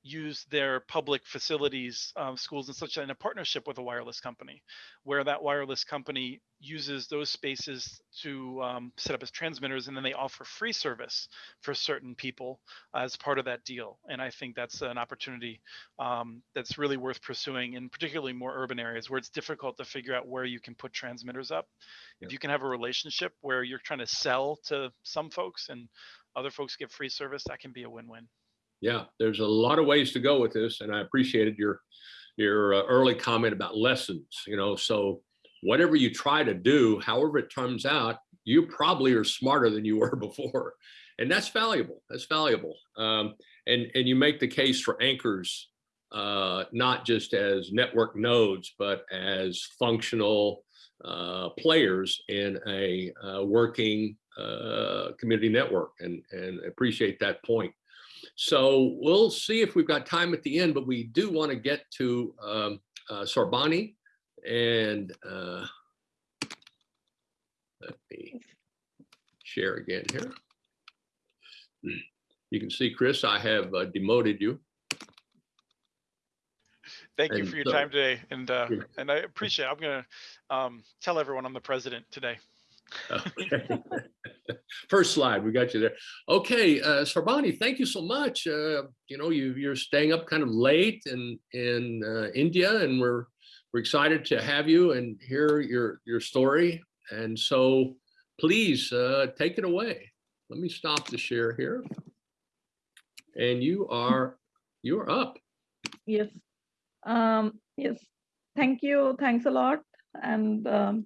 used their public facilities, um, schools and such in a partnership with a wireless company, where that wireless company uses those spaces to um, set up as transmitters, and then they offer free service for certain people as part of that deal. And I think that's an opportunity um, that's really worth pursuing in particularly more urban areas where it's difficult to figure out where you can put transmitters up. Yeah. If you can have a relationship where you're trying to sell to some folks and other folks get free service, that can be a win-win. Yeah, there's a lot of ways to go with this, and I appreciated your your uh, early comment about lessons. You know, so whatever you try to do, however it turns out, you probably are smarter than you were before, and that's valuable. That's valuable. Um, and and you make the case for anchors, uh, not just as network nodes, but as functional uh, players in a uh, working uh, community network, and and appreciate that point. So we'll see if we've got time at the end, but we do want to get to um, uh, Sarbani and uh, let me share again here. You can see, Chris, I have uh, demoted you. Thank you for your so- time today, and uh, and I appreciate. It. I'm gonna um, tell everyone I'm the president today. Okay. First slide, we got you there. Okay, uh, Sarbani, thank you so much. Uh, you know, you, you're staying up kind of late in in uh, India, and we're we're excited to have you and hear your your story. And so, please uh, take it away. Let me stop the share here. And you are you are up. Yes. Um, yes. Thank you. Thanks a lot. And um,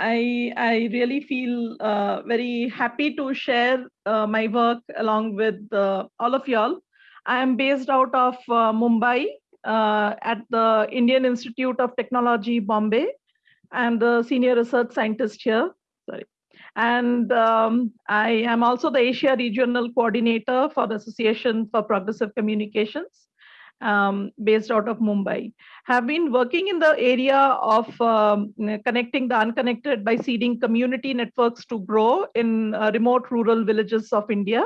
I I really feel uh, very happy to share uh, my work along with uh, all of y'all. I am based out of uh, Mumbai uh, at the Indian Institute of Technology, Bombay. I'm the senior research scientist here. Sorry. And um, I am also the Asia Regional Coordinator for the Association for Progressive Communications um, based out of Mumbai. Have been working in the area of um, connecting the unconnected by seeding community networks to grow in uh, remote rural villages of India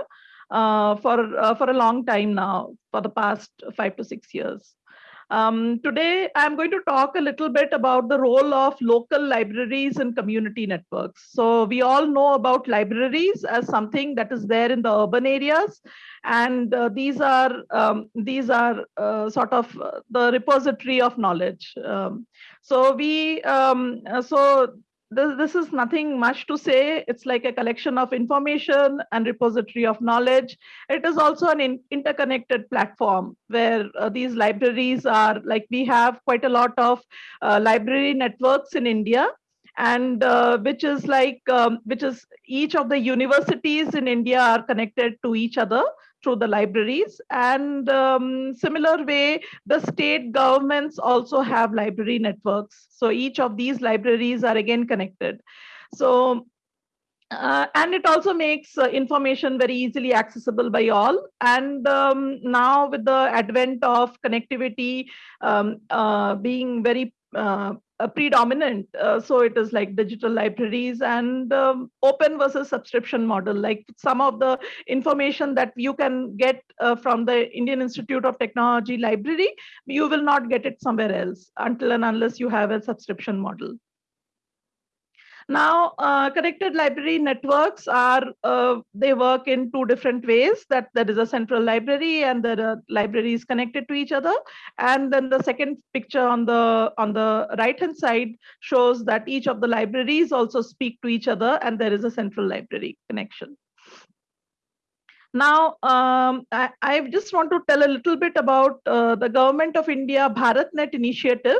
uh, for, uh, for a long time now, for the past five to six years. Um, today, I'm going to talk a little bit about the role of local libraries and community networks. So we all know about libraries as something that is there in the urban areas, and uh, these are um, these are uh, sort of uh, the repository of knowledge. Um, so we um, uh, so this, this is nothing much to say. It's like a collection of information and repository of knowledge. It is also an in, interconnected platform where uh, these libraries are like we have quite a lot of uh, library networks in India and uh, which is like um, which is each of the universities in India are connected to each other through the libraries. And um, similar way the state governments also have library networks. So each of these libraries are again connected. So uh, and it also makes uh, information very easily accessible by all. And um, now with the advent of connectivity um, uh, being very uh, predominant, uh, so it is like digital libraries and um, open versus subscription model. Like some of the information that you can get uh, from the Indian Institute of Technology library, you will not get it somewhere else until and unless you have a subscription model. Now, uh, connected library networks are, uh, they work in two different ways that there is a central library and there are libraries connected to each other. And then the second picture on the, on the right hand side shows that each of the libraries also speak to each other and there is a central library connection. Now, um, I, I, just want to tell a little bit about uh, the Government of India BharatNet initiative.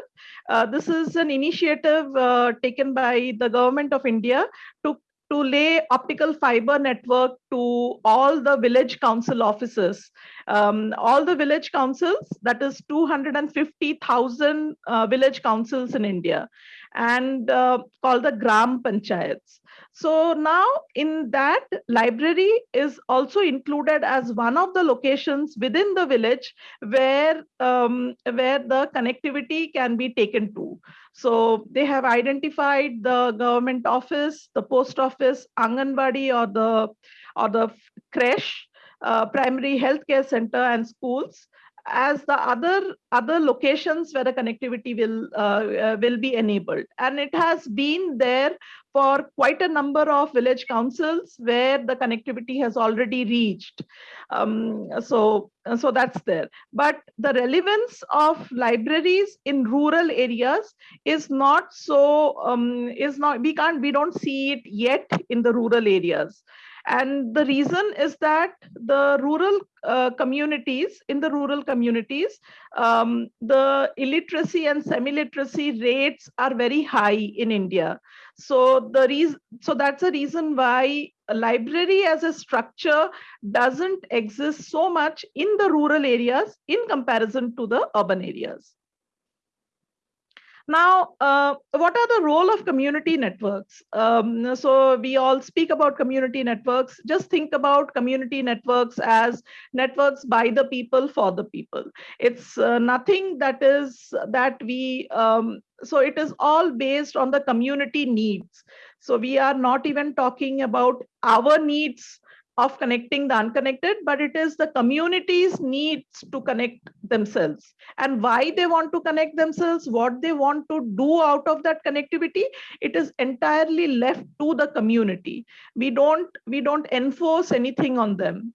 Uh, this is an initiative uh, taken by the Government of India to, to lay optical fiber network to all the village council offices. Um, all the village councils, that is 250,000 uh, village councils in India and uh, called the Gram Panchayats. So now in that library is also included as one of the locations within the village where, um, where the connectivity can be taken to. So they have identified the government office, the post office, Anganwadi or the, or the creche, uh, primary healthcare center and schools as the other other locations where the connectivity will uh, uh, will be enabled. And it has been there for quite a number of village councils where the connectivity has already reached. Um, so so that's there. But the relevance of libraries in rural areas is not so um, is not we can't we don't see it yet in the rural areas and the reason is that the rural uh, communities, in the rural communities, um, the illiteracy and semi-literacy rates are very high in India. So the reason, so that's a reason why a library as a structure doesn't exist so much in the rural areas in comparison to the urban areas. Now, uh, what are the role of community networks? Um, so we all speak about community networks. Just think about community networks as networks by the people for the people. It's uh, nothing that is that we, um, so it is all based on the community needs. So we are not even talking about our needs of connecting the unconnected, but it is the communities needs to connect themselves and why they want to connect themselves, what they want to do out of that connectivity. It is entirely left to the community. We don't, we don't enforce anything on them.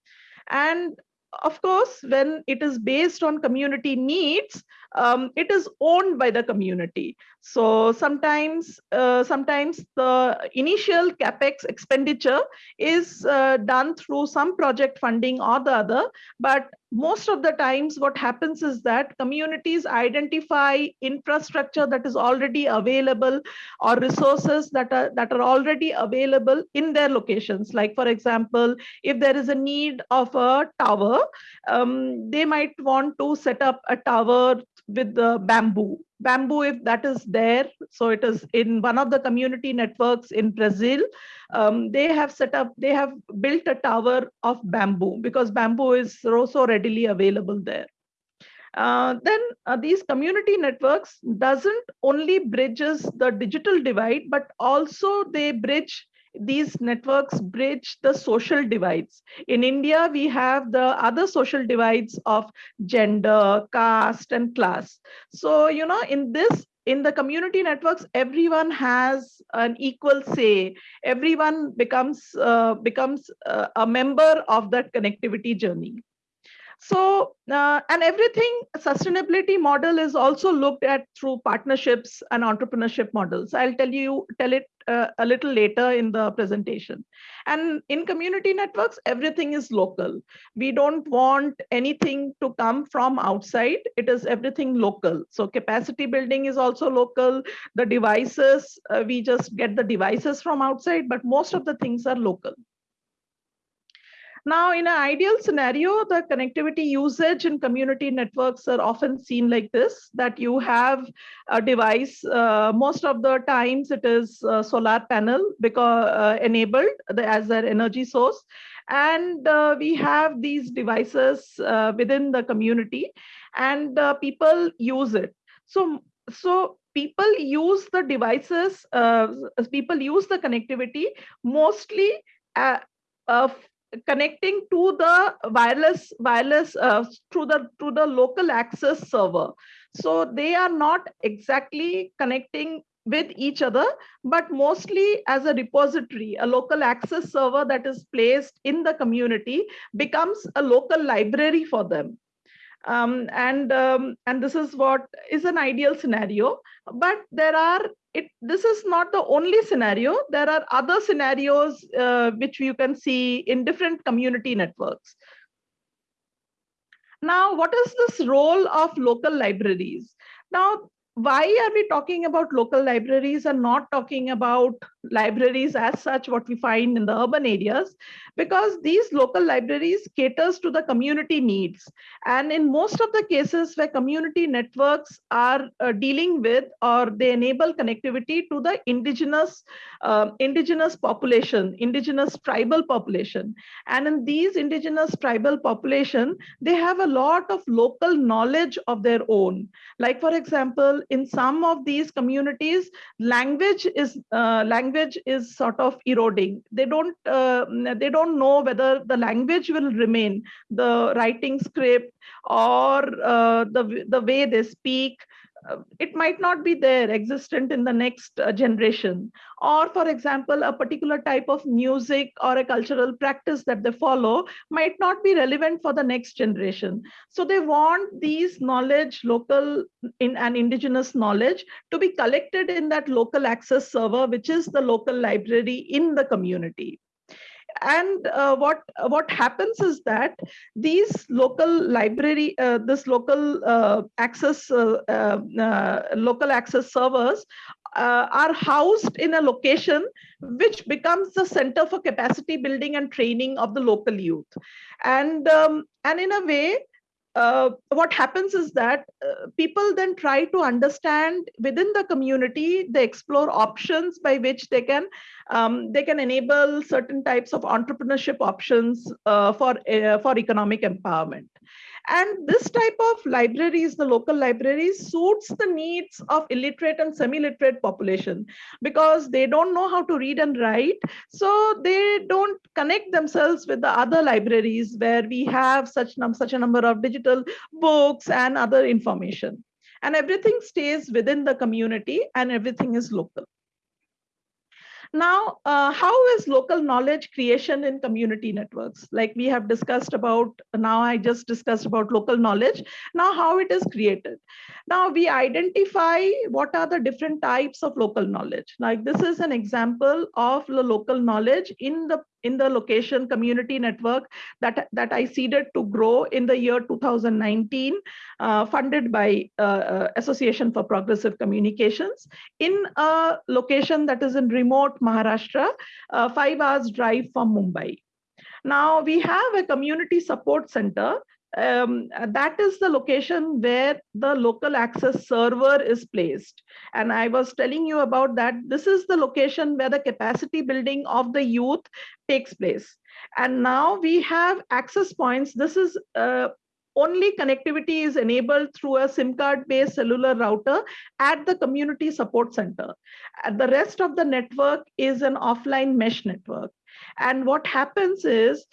And of course, when it is based on community needs, um, it is owned by the community. So sometimes, uh, sometimes the initial capex expenditure is uh, done through some project funding or the other, but most of the times what happens is that communities identify infrastructure that is already available or resources that are that are already available in their locations like for example if there is a need of a tower um, they might want to set up a tower with the bamboo. Bamboo if that is there so it is in one of the community networks in brazil um, they have set up they have built a tower of bamboo because bamboo is so, readily available there. Uh, then uh, these community networks doesn't only bridges the digital divide but also they bridge these networks bridge the social divides. In India, we have the other social divides of gender, caste, and class. So, you know, in this, in the community networks, everyone has an equal say. Everyone becomes uh, becomes uh, a member of that connectivity journey. So, uh, and everything sustainability model is also looked at through partnerships and entrepreneurship models. I'll tell you, tell it uh, a little later in the presentation. And in community networks, everything is local. We don't want anything to come from outside. It is everything local. So capacity building is also local. The devices, uh, we just get the devices from outside, but most of the things are local. Now, in an ideal scenario, the connectivity usage in community networks are often seen like this, that you have a device, uh, most of the times it is solar panel because uh, enabled as their energy source. And uh, we have these devices uh, within the community and uh, people use it. So, so people use the devices, uh, people use the connectivity mostly uh, connecting to the wireless wireless uh, through the to the local access server so they are not exactly connecting with each other, but mostly as a repository, a local access server that is placed in the community becomes a local library for them. Um, and um, and this is what is an ideal scenario. But there are it. This is not the only scenario. There are other scenarios uh, which you can see in different community networks. Now, what is this role of local libraries? Now, why are we talking about local libraries and not talking about libraries as such what we find in the urban areas because these local libraries caters to the community needs. And in most of the cases where community networks are uh, dealing with or they enable connectivity to the indigenous uh, indigenous population indigenous tribal population. And in these indigenous tribal population they have a lot of local knowledge of their own. Like for example in some of these communities language is uh, language language is sort of eroding. They don't uh, they don't know whether the language will remain, the writing script or uh, the the way they speak. Uh, it might not be there existent in the next uh, generation. Or for example a particular type of music or a cultural practice that they follow might not be relevant for the next generation. So they want these knowledge local in an indigenous knowledge to be collected in that local access server which is the local library in the community and uh, what what happens is that these local library uh, this local uh, access uh, uh, uh, local access servers are housed in a location which becomes the center for capacity building and training of the local youth. And um, and in a way uh, what happens is that uh, people then try to understand within the community they explore options by which they can um, they can enable certain types of entrepreneurship options uh, for uh, for economic empowerment and this type of libraries, the local libraries, suits the needs of illiterate and semi-literate population because they don't know how to read and write. So they don't connect themselves with the other libraries where we have such, such a number of digital books and other information. And everything stays within the community and everything is local. Now, uh, how is local knowledge creation in community networks? Like we have discussed about, now I just discussed about local knowledge. Now how it is created. Now we identify what are the different types of local knowledge. Like this is an example of the local knowledge in the in the location community network that, that I seeded to grow in the year 2019, uh, funded by uh, uh, Association for Progressive Communications in a location that is in remote Maharashtra, uh, five hours drive from Mumbai. Now we have a community support center um, that is the location where the local access server is placed. And I was telling you about that. This is the location where the capacity building of the youth takes place. And now we have access points. This is uh, only connectivity is enabled through a SIM card based cellular router at the community support center. The rest of the network is an offline mesh network. And what happens is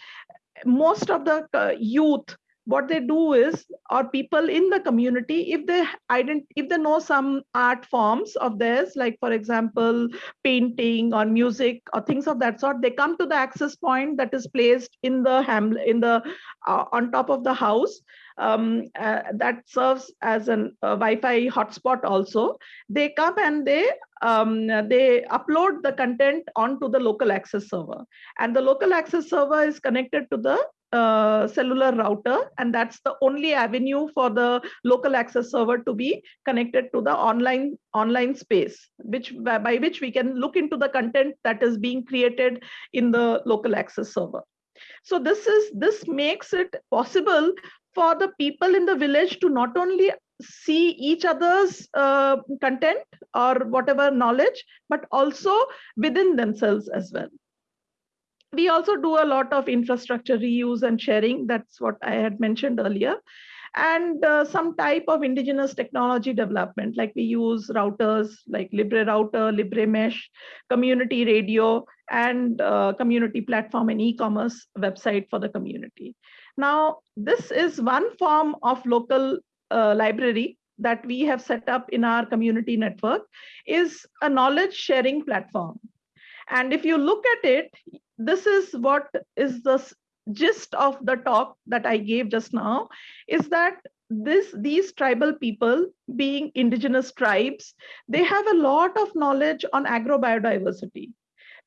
most of the uh, youth what they do is or people in the community if they ident if they know some art forms of theirs like for example painting or music or things of that sort they come to the access point that is placed in the ham in the uh, on top of the house um, uh, that serves as a Wi-Fi hotspot also. They come and they um, they upload the content onto the local access server, and the local access server is connected to the uh, cellular router and that's the only avenue for the local access server to be connected to the online online space which by, which we can look into the content that is being created in the local access server. So this is this makes it possible for the people in the village to not only see each other's uh, content or whatever knowledge but also within themselves as well we also do a lot of infrastructure reuse and sharing. That's what I had mentioned earlier. And uh, some type of indigenous technology development, like we use routers like Libre Router, Libre Mesh, community radio, and uh, community platform and e-commerce website for the community. Now, this is one form of local uh, library that we have set up in our community network is a knowledge sharing platform. And if you look at it, this is what is the gist of the talk that I gave just now, is that this these tribal people being indigenous tribes, they have a lot of knowledge on agrobiodiversity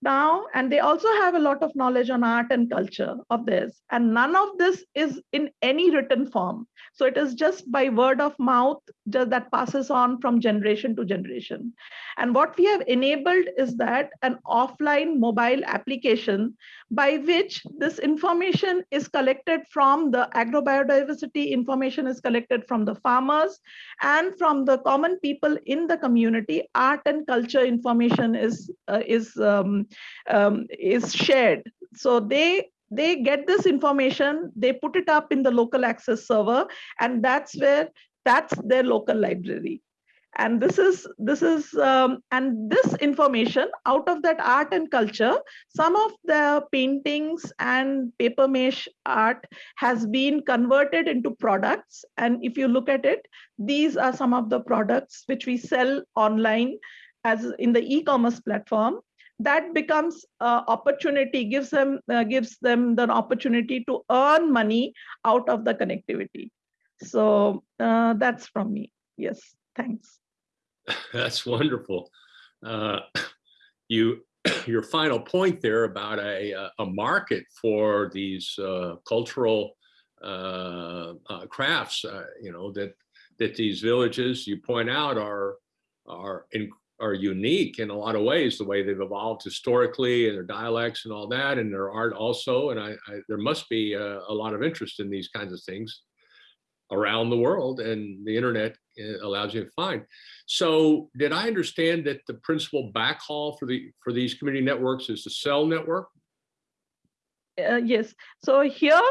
now and they also have a lot of knowledge on art and culture of this. And none of this is in any written form. So it is just by word of mouth that passes on from generation to generation. And what we have enabled is that an offline mobile application by which this information is collected from the agrobiodiversity information is collected from the farmers and from the common people in the community art and culture information is uh, is um, um, is shared. So they they get this information they put it up in the local access server and that's where that's their local library. And this is this is um, and this information out of that art and culture some of the paintings and paper mache art has been converted into products. And if you look at it these are some of the products which we sell online as in the e-commerce platform that becomes uh, opportunity gives them uh, gives them the opportunity to earn money out of the connectivity. So uh, that's from me. Yes thanks. That's wonderful. Uh, You, your final point there about a, uh, a market for these uh, cultural crafts, you know, that, that these villages you point out are, are, in- are unique in a lot of ways, the way they've evolved historically and their dialects and all that, and their art also. And I, I, there must be a, a lot of interest in these kinds of things around the world and the internet uh, allows you to find. So did I understand that the principal backhaul for the, for these community networks is the cell network? uh, yes so here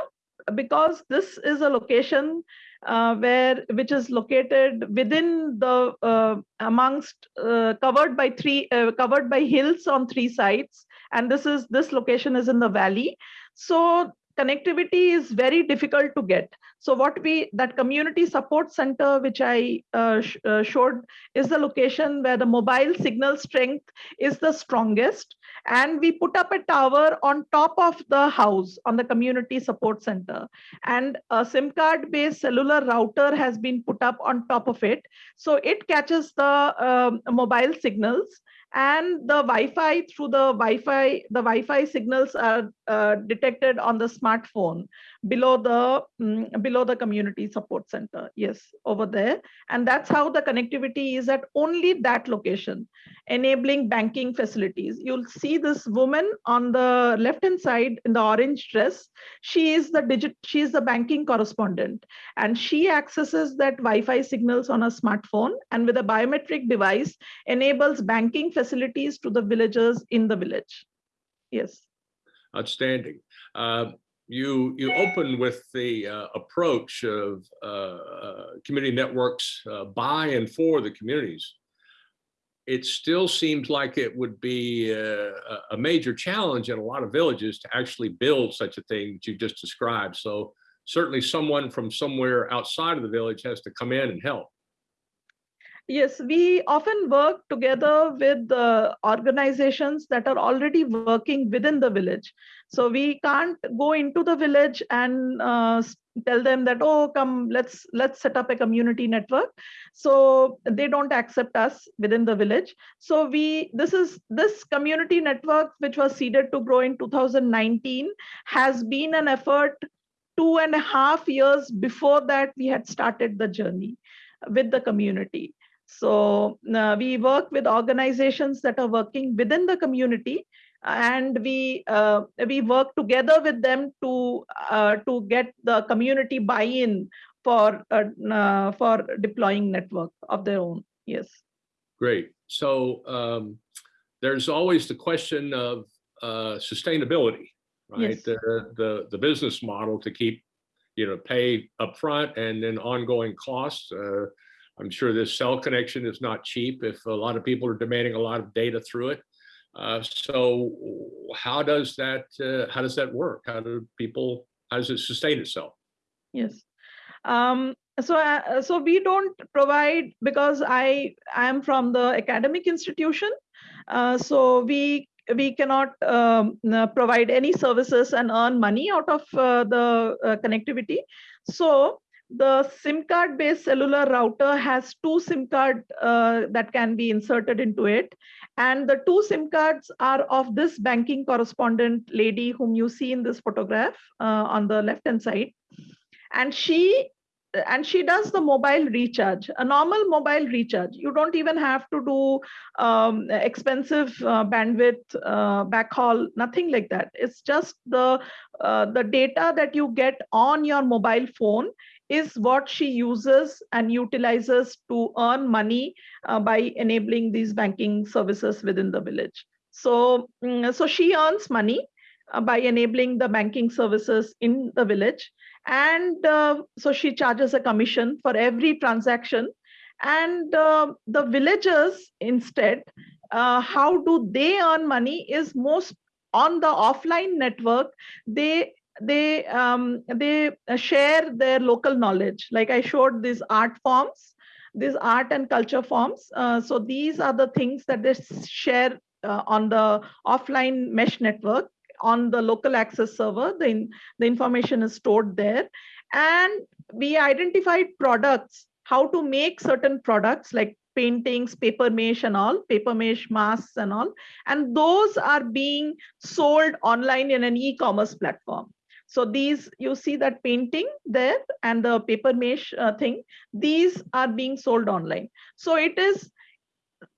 because this is a location uh, where which is located within the uh, amongst uh, covered by three uh, covered by hills on three sides. And this is this location is in the valley. So connectivity is very difficult to get. So what we that community support center which i uh, sh- uh, showed is the location where the mobile signal strength is the strongest. And we put up a tower on top of the house on the community support center. And a sim card based cellular router has been put up on top of it. So it catches the um, mobile signals. And the wi-fi through the wi-fi the wi-fi signals are uh, detected on the smartphone below the mm, below the community support center yes over there and that's how the connectivity is at only that location enabling banking facilities. You'll see this woman on the left hand side in the orange dress. She is the digit, she is the banking correspondent and she accesses that Wi-Fi signals on a smartphone and with a biometric device enables banking facilities to the villagers in the village. Yes. Outstanding. Uh, You, you open with the uh, approach of uh, uh, community networks uh, by and for the communities. It still seems like it would be a a major challenge in a lot of villages to actually build such a thing that you just described. So certainly someone from somewhere outside of the village has to come in and help. Yes, we often work together with the organizations that are already working within the village. So we can't go into the village and uh, tell them that, oh, come, let's let's set up a community network. So they don't accept us within the village. So we this is this community network, which was seeded to grow in 2019, has been an effort two and a half years before that we had started the journey with the community. So uh, we work with organizations that are working within the community, and we uh, we work together with them to uh, to get the community buy-in for uh, uh, for deploying network of their own. Yes. Great. So um, there's always the question of uh, sustainability, right? Yes. The, the, the business model to keep, you know, pay upfront and then ongoing costs. I'm sure this cell connection is not cheap if a lot of people are demanding a lot of data through it. Uh, so how does that, uh, how does that work? How do people, how does it sustain itself? Yes. Um, so uh, so we don't provide because i i am from the academic institution uh, so we we cannot um, provide any services and earn money out of uh, the uh, connectivity so the sim card based cellular router has two sim card uh, that can be inserted into it. And the two sim cards are of this banking correspondent lady whom you see in this photograph uh, on the left hand side. And she and she does the mobile recharge a normal mobile recharge. You don't even have to do um, expensive uh, bandwidth uh, backhaul nothing like that. It's just the uh, the data that you get on your mobile phone is what she uses and utilizes to earn money uh, by enabling these banking services within the village. So mm, so she earns money uh, by enabling the banking services in the village. And uh, so she charges a commission for every transaction. And uh, the villagers instead uh, how do they earn money is most on the offline network. They they um, they share their local knowledge like i showed these art forms these art and culture forms uh, so these are the things that they share uh, on the offline mesh network on the local access server, the, in, the information is stored there. And we identified products, how to make certain products like paintings, paper mache and all, paper mache masks and all. And those are being sold online in an e-commerce platform. So these, you see that painting there and the paper mesh uh, thing, these are being sold online. So it is,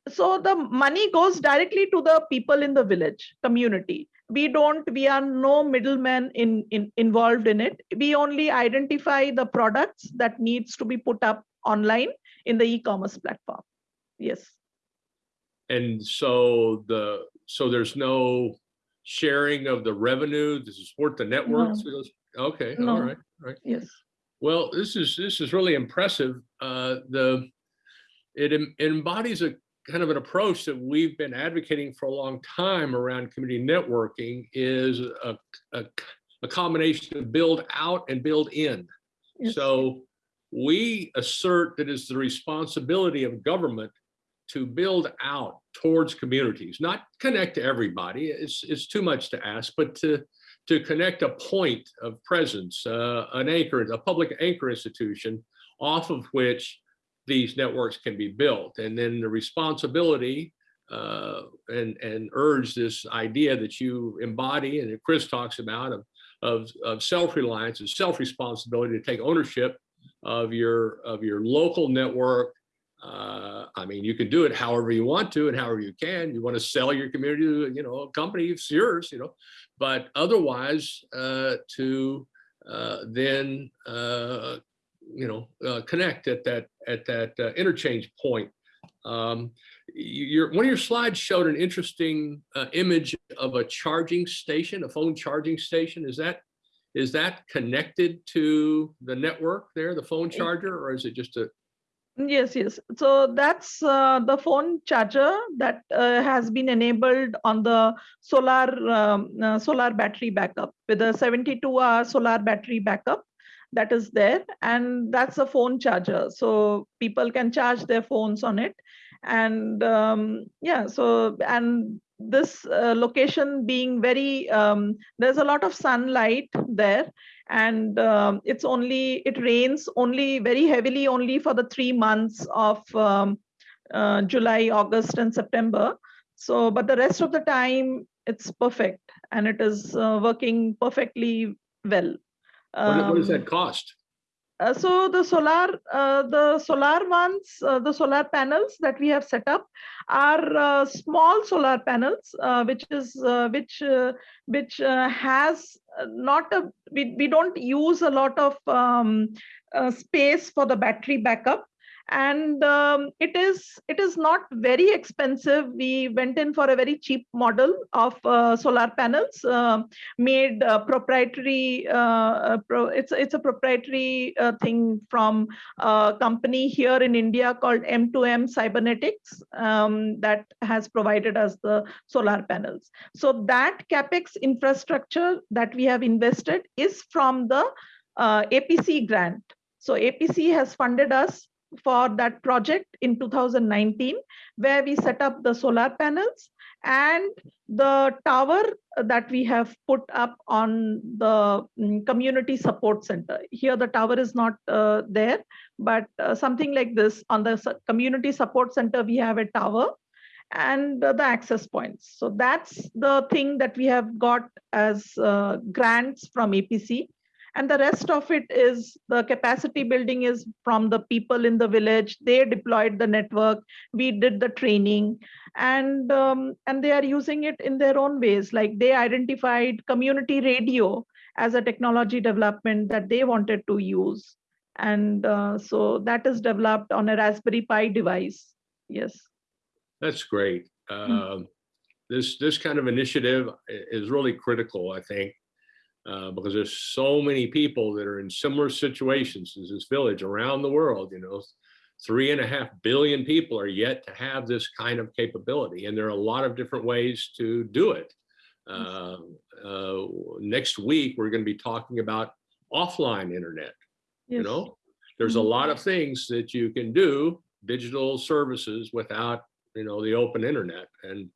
so the money goes directly to the people in the village community. We don't we are no middlemen in, in involved in it. We only identify the products that needs to be put up online in the e-commerce platform. Yes. And so the, so there's no sharing of the revenue to support the networks? Okay, all No. right, right. yes Well, this is, this is really impressive. Uh, the, it em- embodies a kind of an approach that we've been advocating for a long time around community networking is a, a, a combination of build out and build in. yes. So we assert that it's the responsibility of government to build out towards communities, not connect to everybody. It's, it's too much to ask, but to, to connect a point of presence, uh, an anchor, a public anchor institution off of which these networks can be built. And then the responsibility uh, and, and urge this idea that you embody and that Chris talks about of, of, of self-reliance and self-responsibility to take ownership of your, of your local network. Uh, I mean, you can do it however you want to and however you can. You want to sell your community to, you know, a company, it's yours, you know, but otherwise uh, to uh, then uh, you know, uh, connect at that at that uh, interchange point. Um, your one of your slides showed an interesting uh, image of a charging station, a phone charging station. Is that is that connected to the network there, the phone charger, or is it just a? Yes, yes. So that's uh, the phone charger that uh, has been enabled on the solar um, uh, solar battery backup. With a 72 hour solar battery backup that is there and that's a phone charger. So people can charge their phones on it. And um, yeah so and this uh, location being very um, there's a lot of sunlight there. And um, it's only it rains only very heavily only for the three months of um, uh, july august and september. So but the rest of the time it's perfect. And it is uh, working perfectly well. What, what does um, that cost? Uh, so the solar, uh, the solar ones, uh, the solar panels that we have set up are uh, small solar panels, uh, which is which which has not a we, we don't use a lot of um, space for the battery backup and um, it is it is not very expensive. We went in for a very cheap model of uh, solar panels uh, made uh, proprietary uh, uh, pro, it's it's a proprietary uh, thing from a company here in india called m2m cybernetics um, that has provided us the solar panels. So that capex infrastructure that we have invested is from the apc grant. So APC has funded us for that project in 2019, where we set up the solar panels and the tower that we have put up on the mm, community support center. Here, the tower is not uh, there, but uh, something like this on the community support center, we have a tower and the access points. So that's the thing that we have got as uh, grants from APC. And the rest of it is the capacity building is from the people in the village. They deployed the network. We did the training and um, and they are using it in their own ways. Like they identified community radio as a technology development that they wanted to use. And uh, so that is developed on a Raspberry Pi device. Yes. That's great. Um, This, this kind of initiative is really critical, I think, uh, because there's so many people that are in similar situations as this village around the world, you know. Three and a half billion people are yet to have this kind of capability, and there are a lot of different ways to do it. Uh, uh, Next week, we're going to be talking about offline internet you know there's a Mhm. lot of things that you can do digital services without you know the open internet and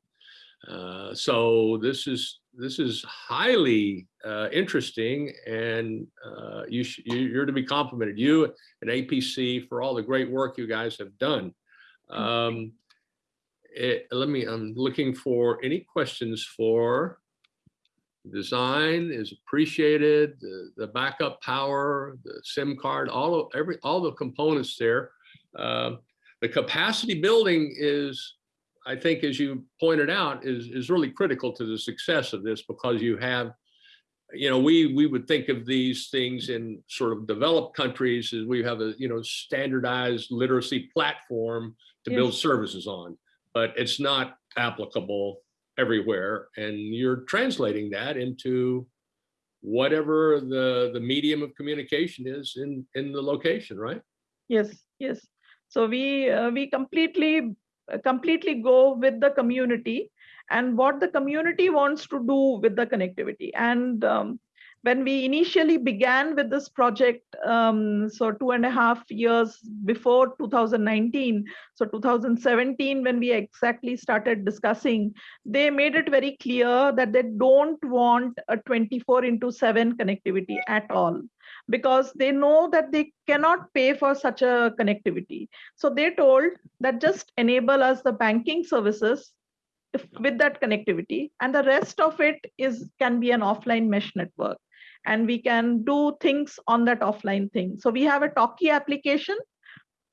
uh, so this is this is highly uh, interesting and uh, you you're to be complimented you and apc for all the great work you guys have done um, it, let me i'm looking for any questions for design is appreciated, the, the backup power, the SIM card, all of every, all the components there. Um, The capacity building is, I think, as you pointed out, is, is really critical to the success of this because you have, you know, we, we would think of these things in sort of developed countries as we have a, you know, standardized literacy platform to build services on, but it's not applicable everywhere. And you're translating that into whatever the the medium of communication is in in the location right? Yes, yes. So we uh, we completely completely go with the community and what the community wants to do with the connectivity. And um, when we initially began with this project, um, so two and a half years before 2019, so 2017, when we exactly started discussing, they made it very clear that they don't want a 24 into 7 connectivity at all because they know that they cannot pay for such a connectivity. So they told that just enable us the banking services if- with that connectivity and the rest of it is can be an offline mesh network and we can do things on that offline thing. So we have a Talkie application.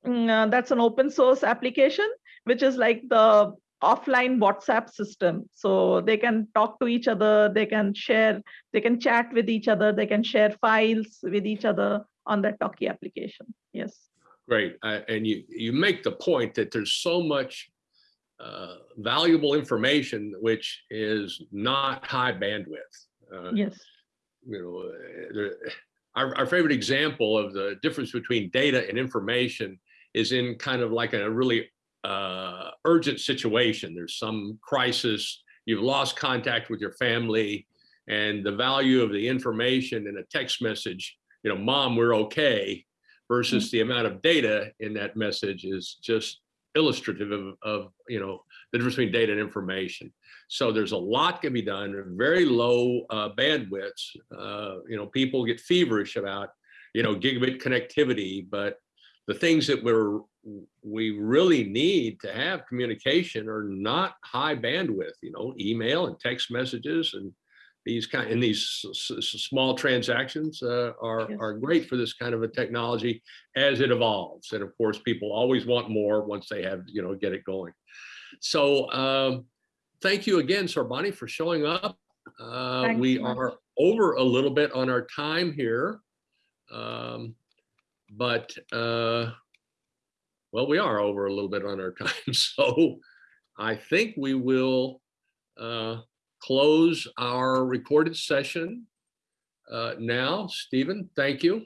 mm, uh, that's an open source application, which is like the offline WhatsApp system. So they can talk to each other, they can share they can chat with each other they can share files with each other on that talkie application. Yes. Great. Uh, and you you make the point that there's so much uh, valuable information which is not high bandwidth. Uh, yes. you know, there- our, our favorite example of the difference between data and information is in kind of like a really uh, urgent situation. There's some crisis, you've lost contact with your family, and the value of the information in a text message, you know, mom, we're okay, versus the amount of data in that message is just illustrative of, of, you know, the difference between data and information. So there's a lot can be done, very low uh, bandwidths. Uh, you know, people get feverish about, you know, gigabit connectivity, but the things that we're we really need to have communication are not high bandwidth. You know, email and text messages and these kind and these small transactions uh, are Yes. are great for this kind of a technology as it evolves. And of course, people always want more once they have you know get it going. So. Um, thank you again, Sarbani, for showing up. Uh, we are over a little bit on our time here. Um, but, uh, well, we are over a little bit on our time. So I think we will uh, close our recorded session uh, now. Stephen, thank you.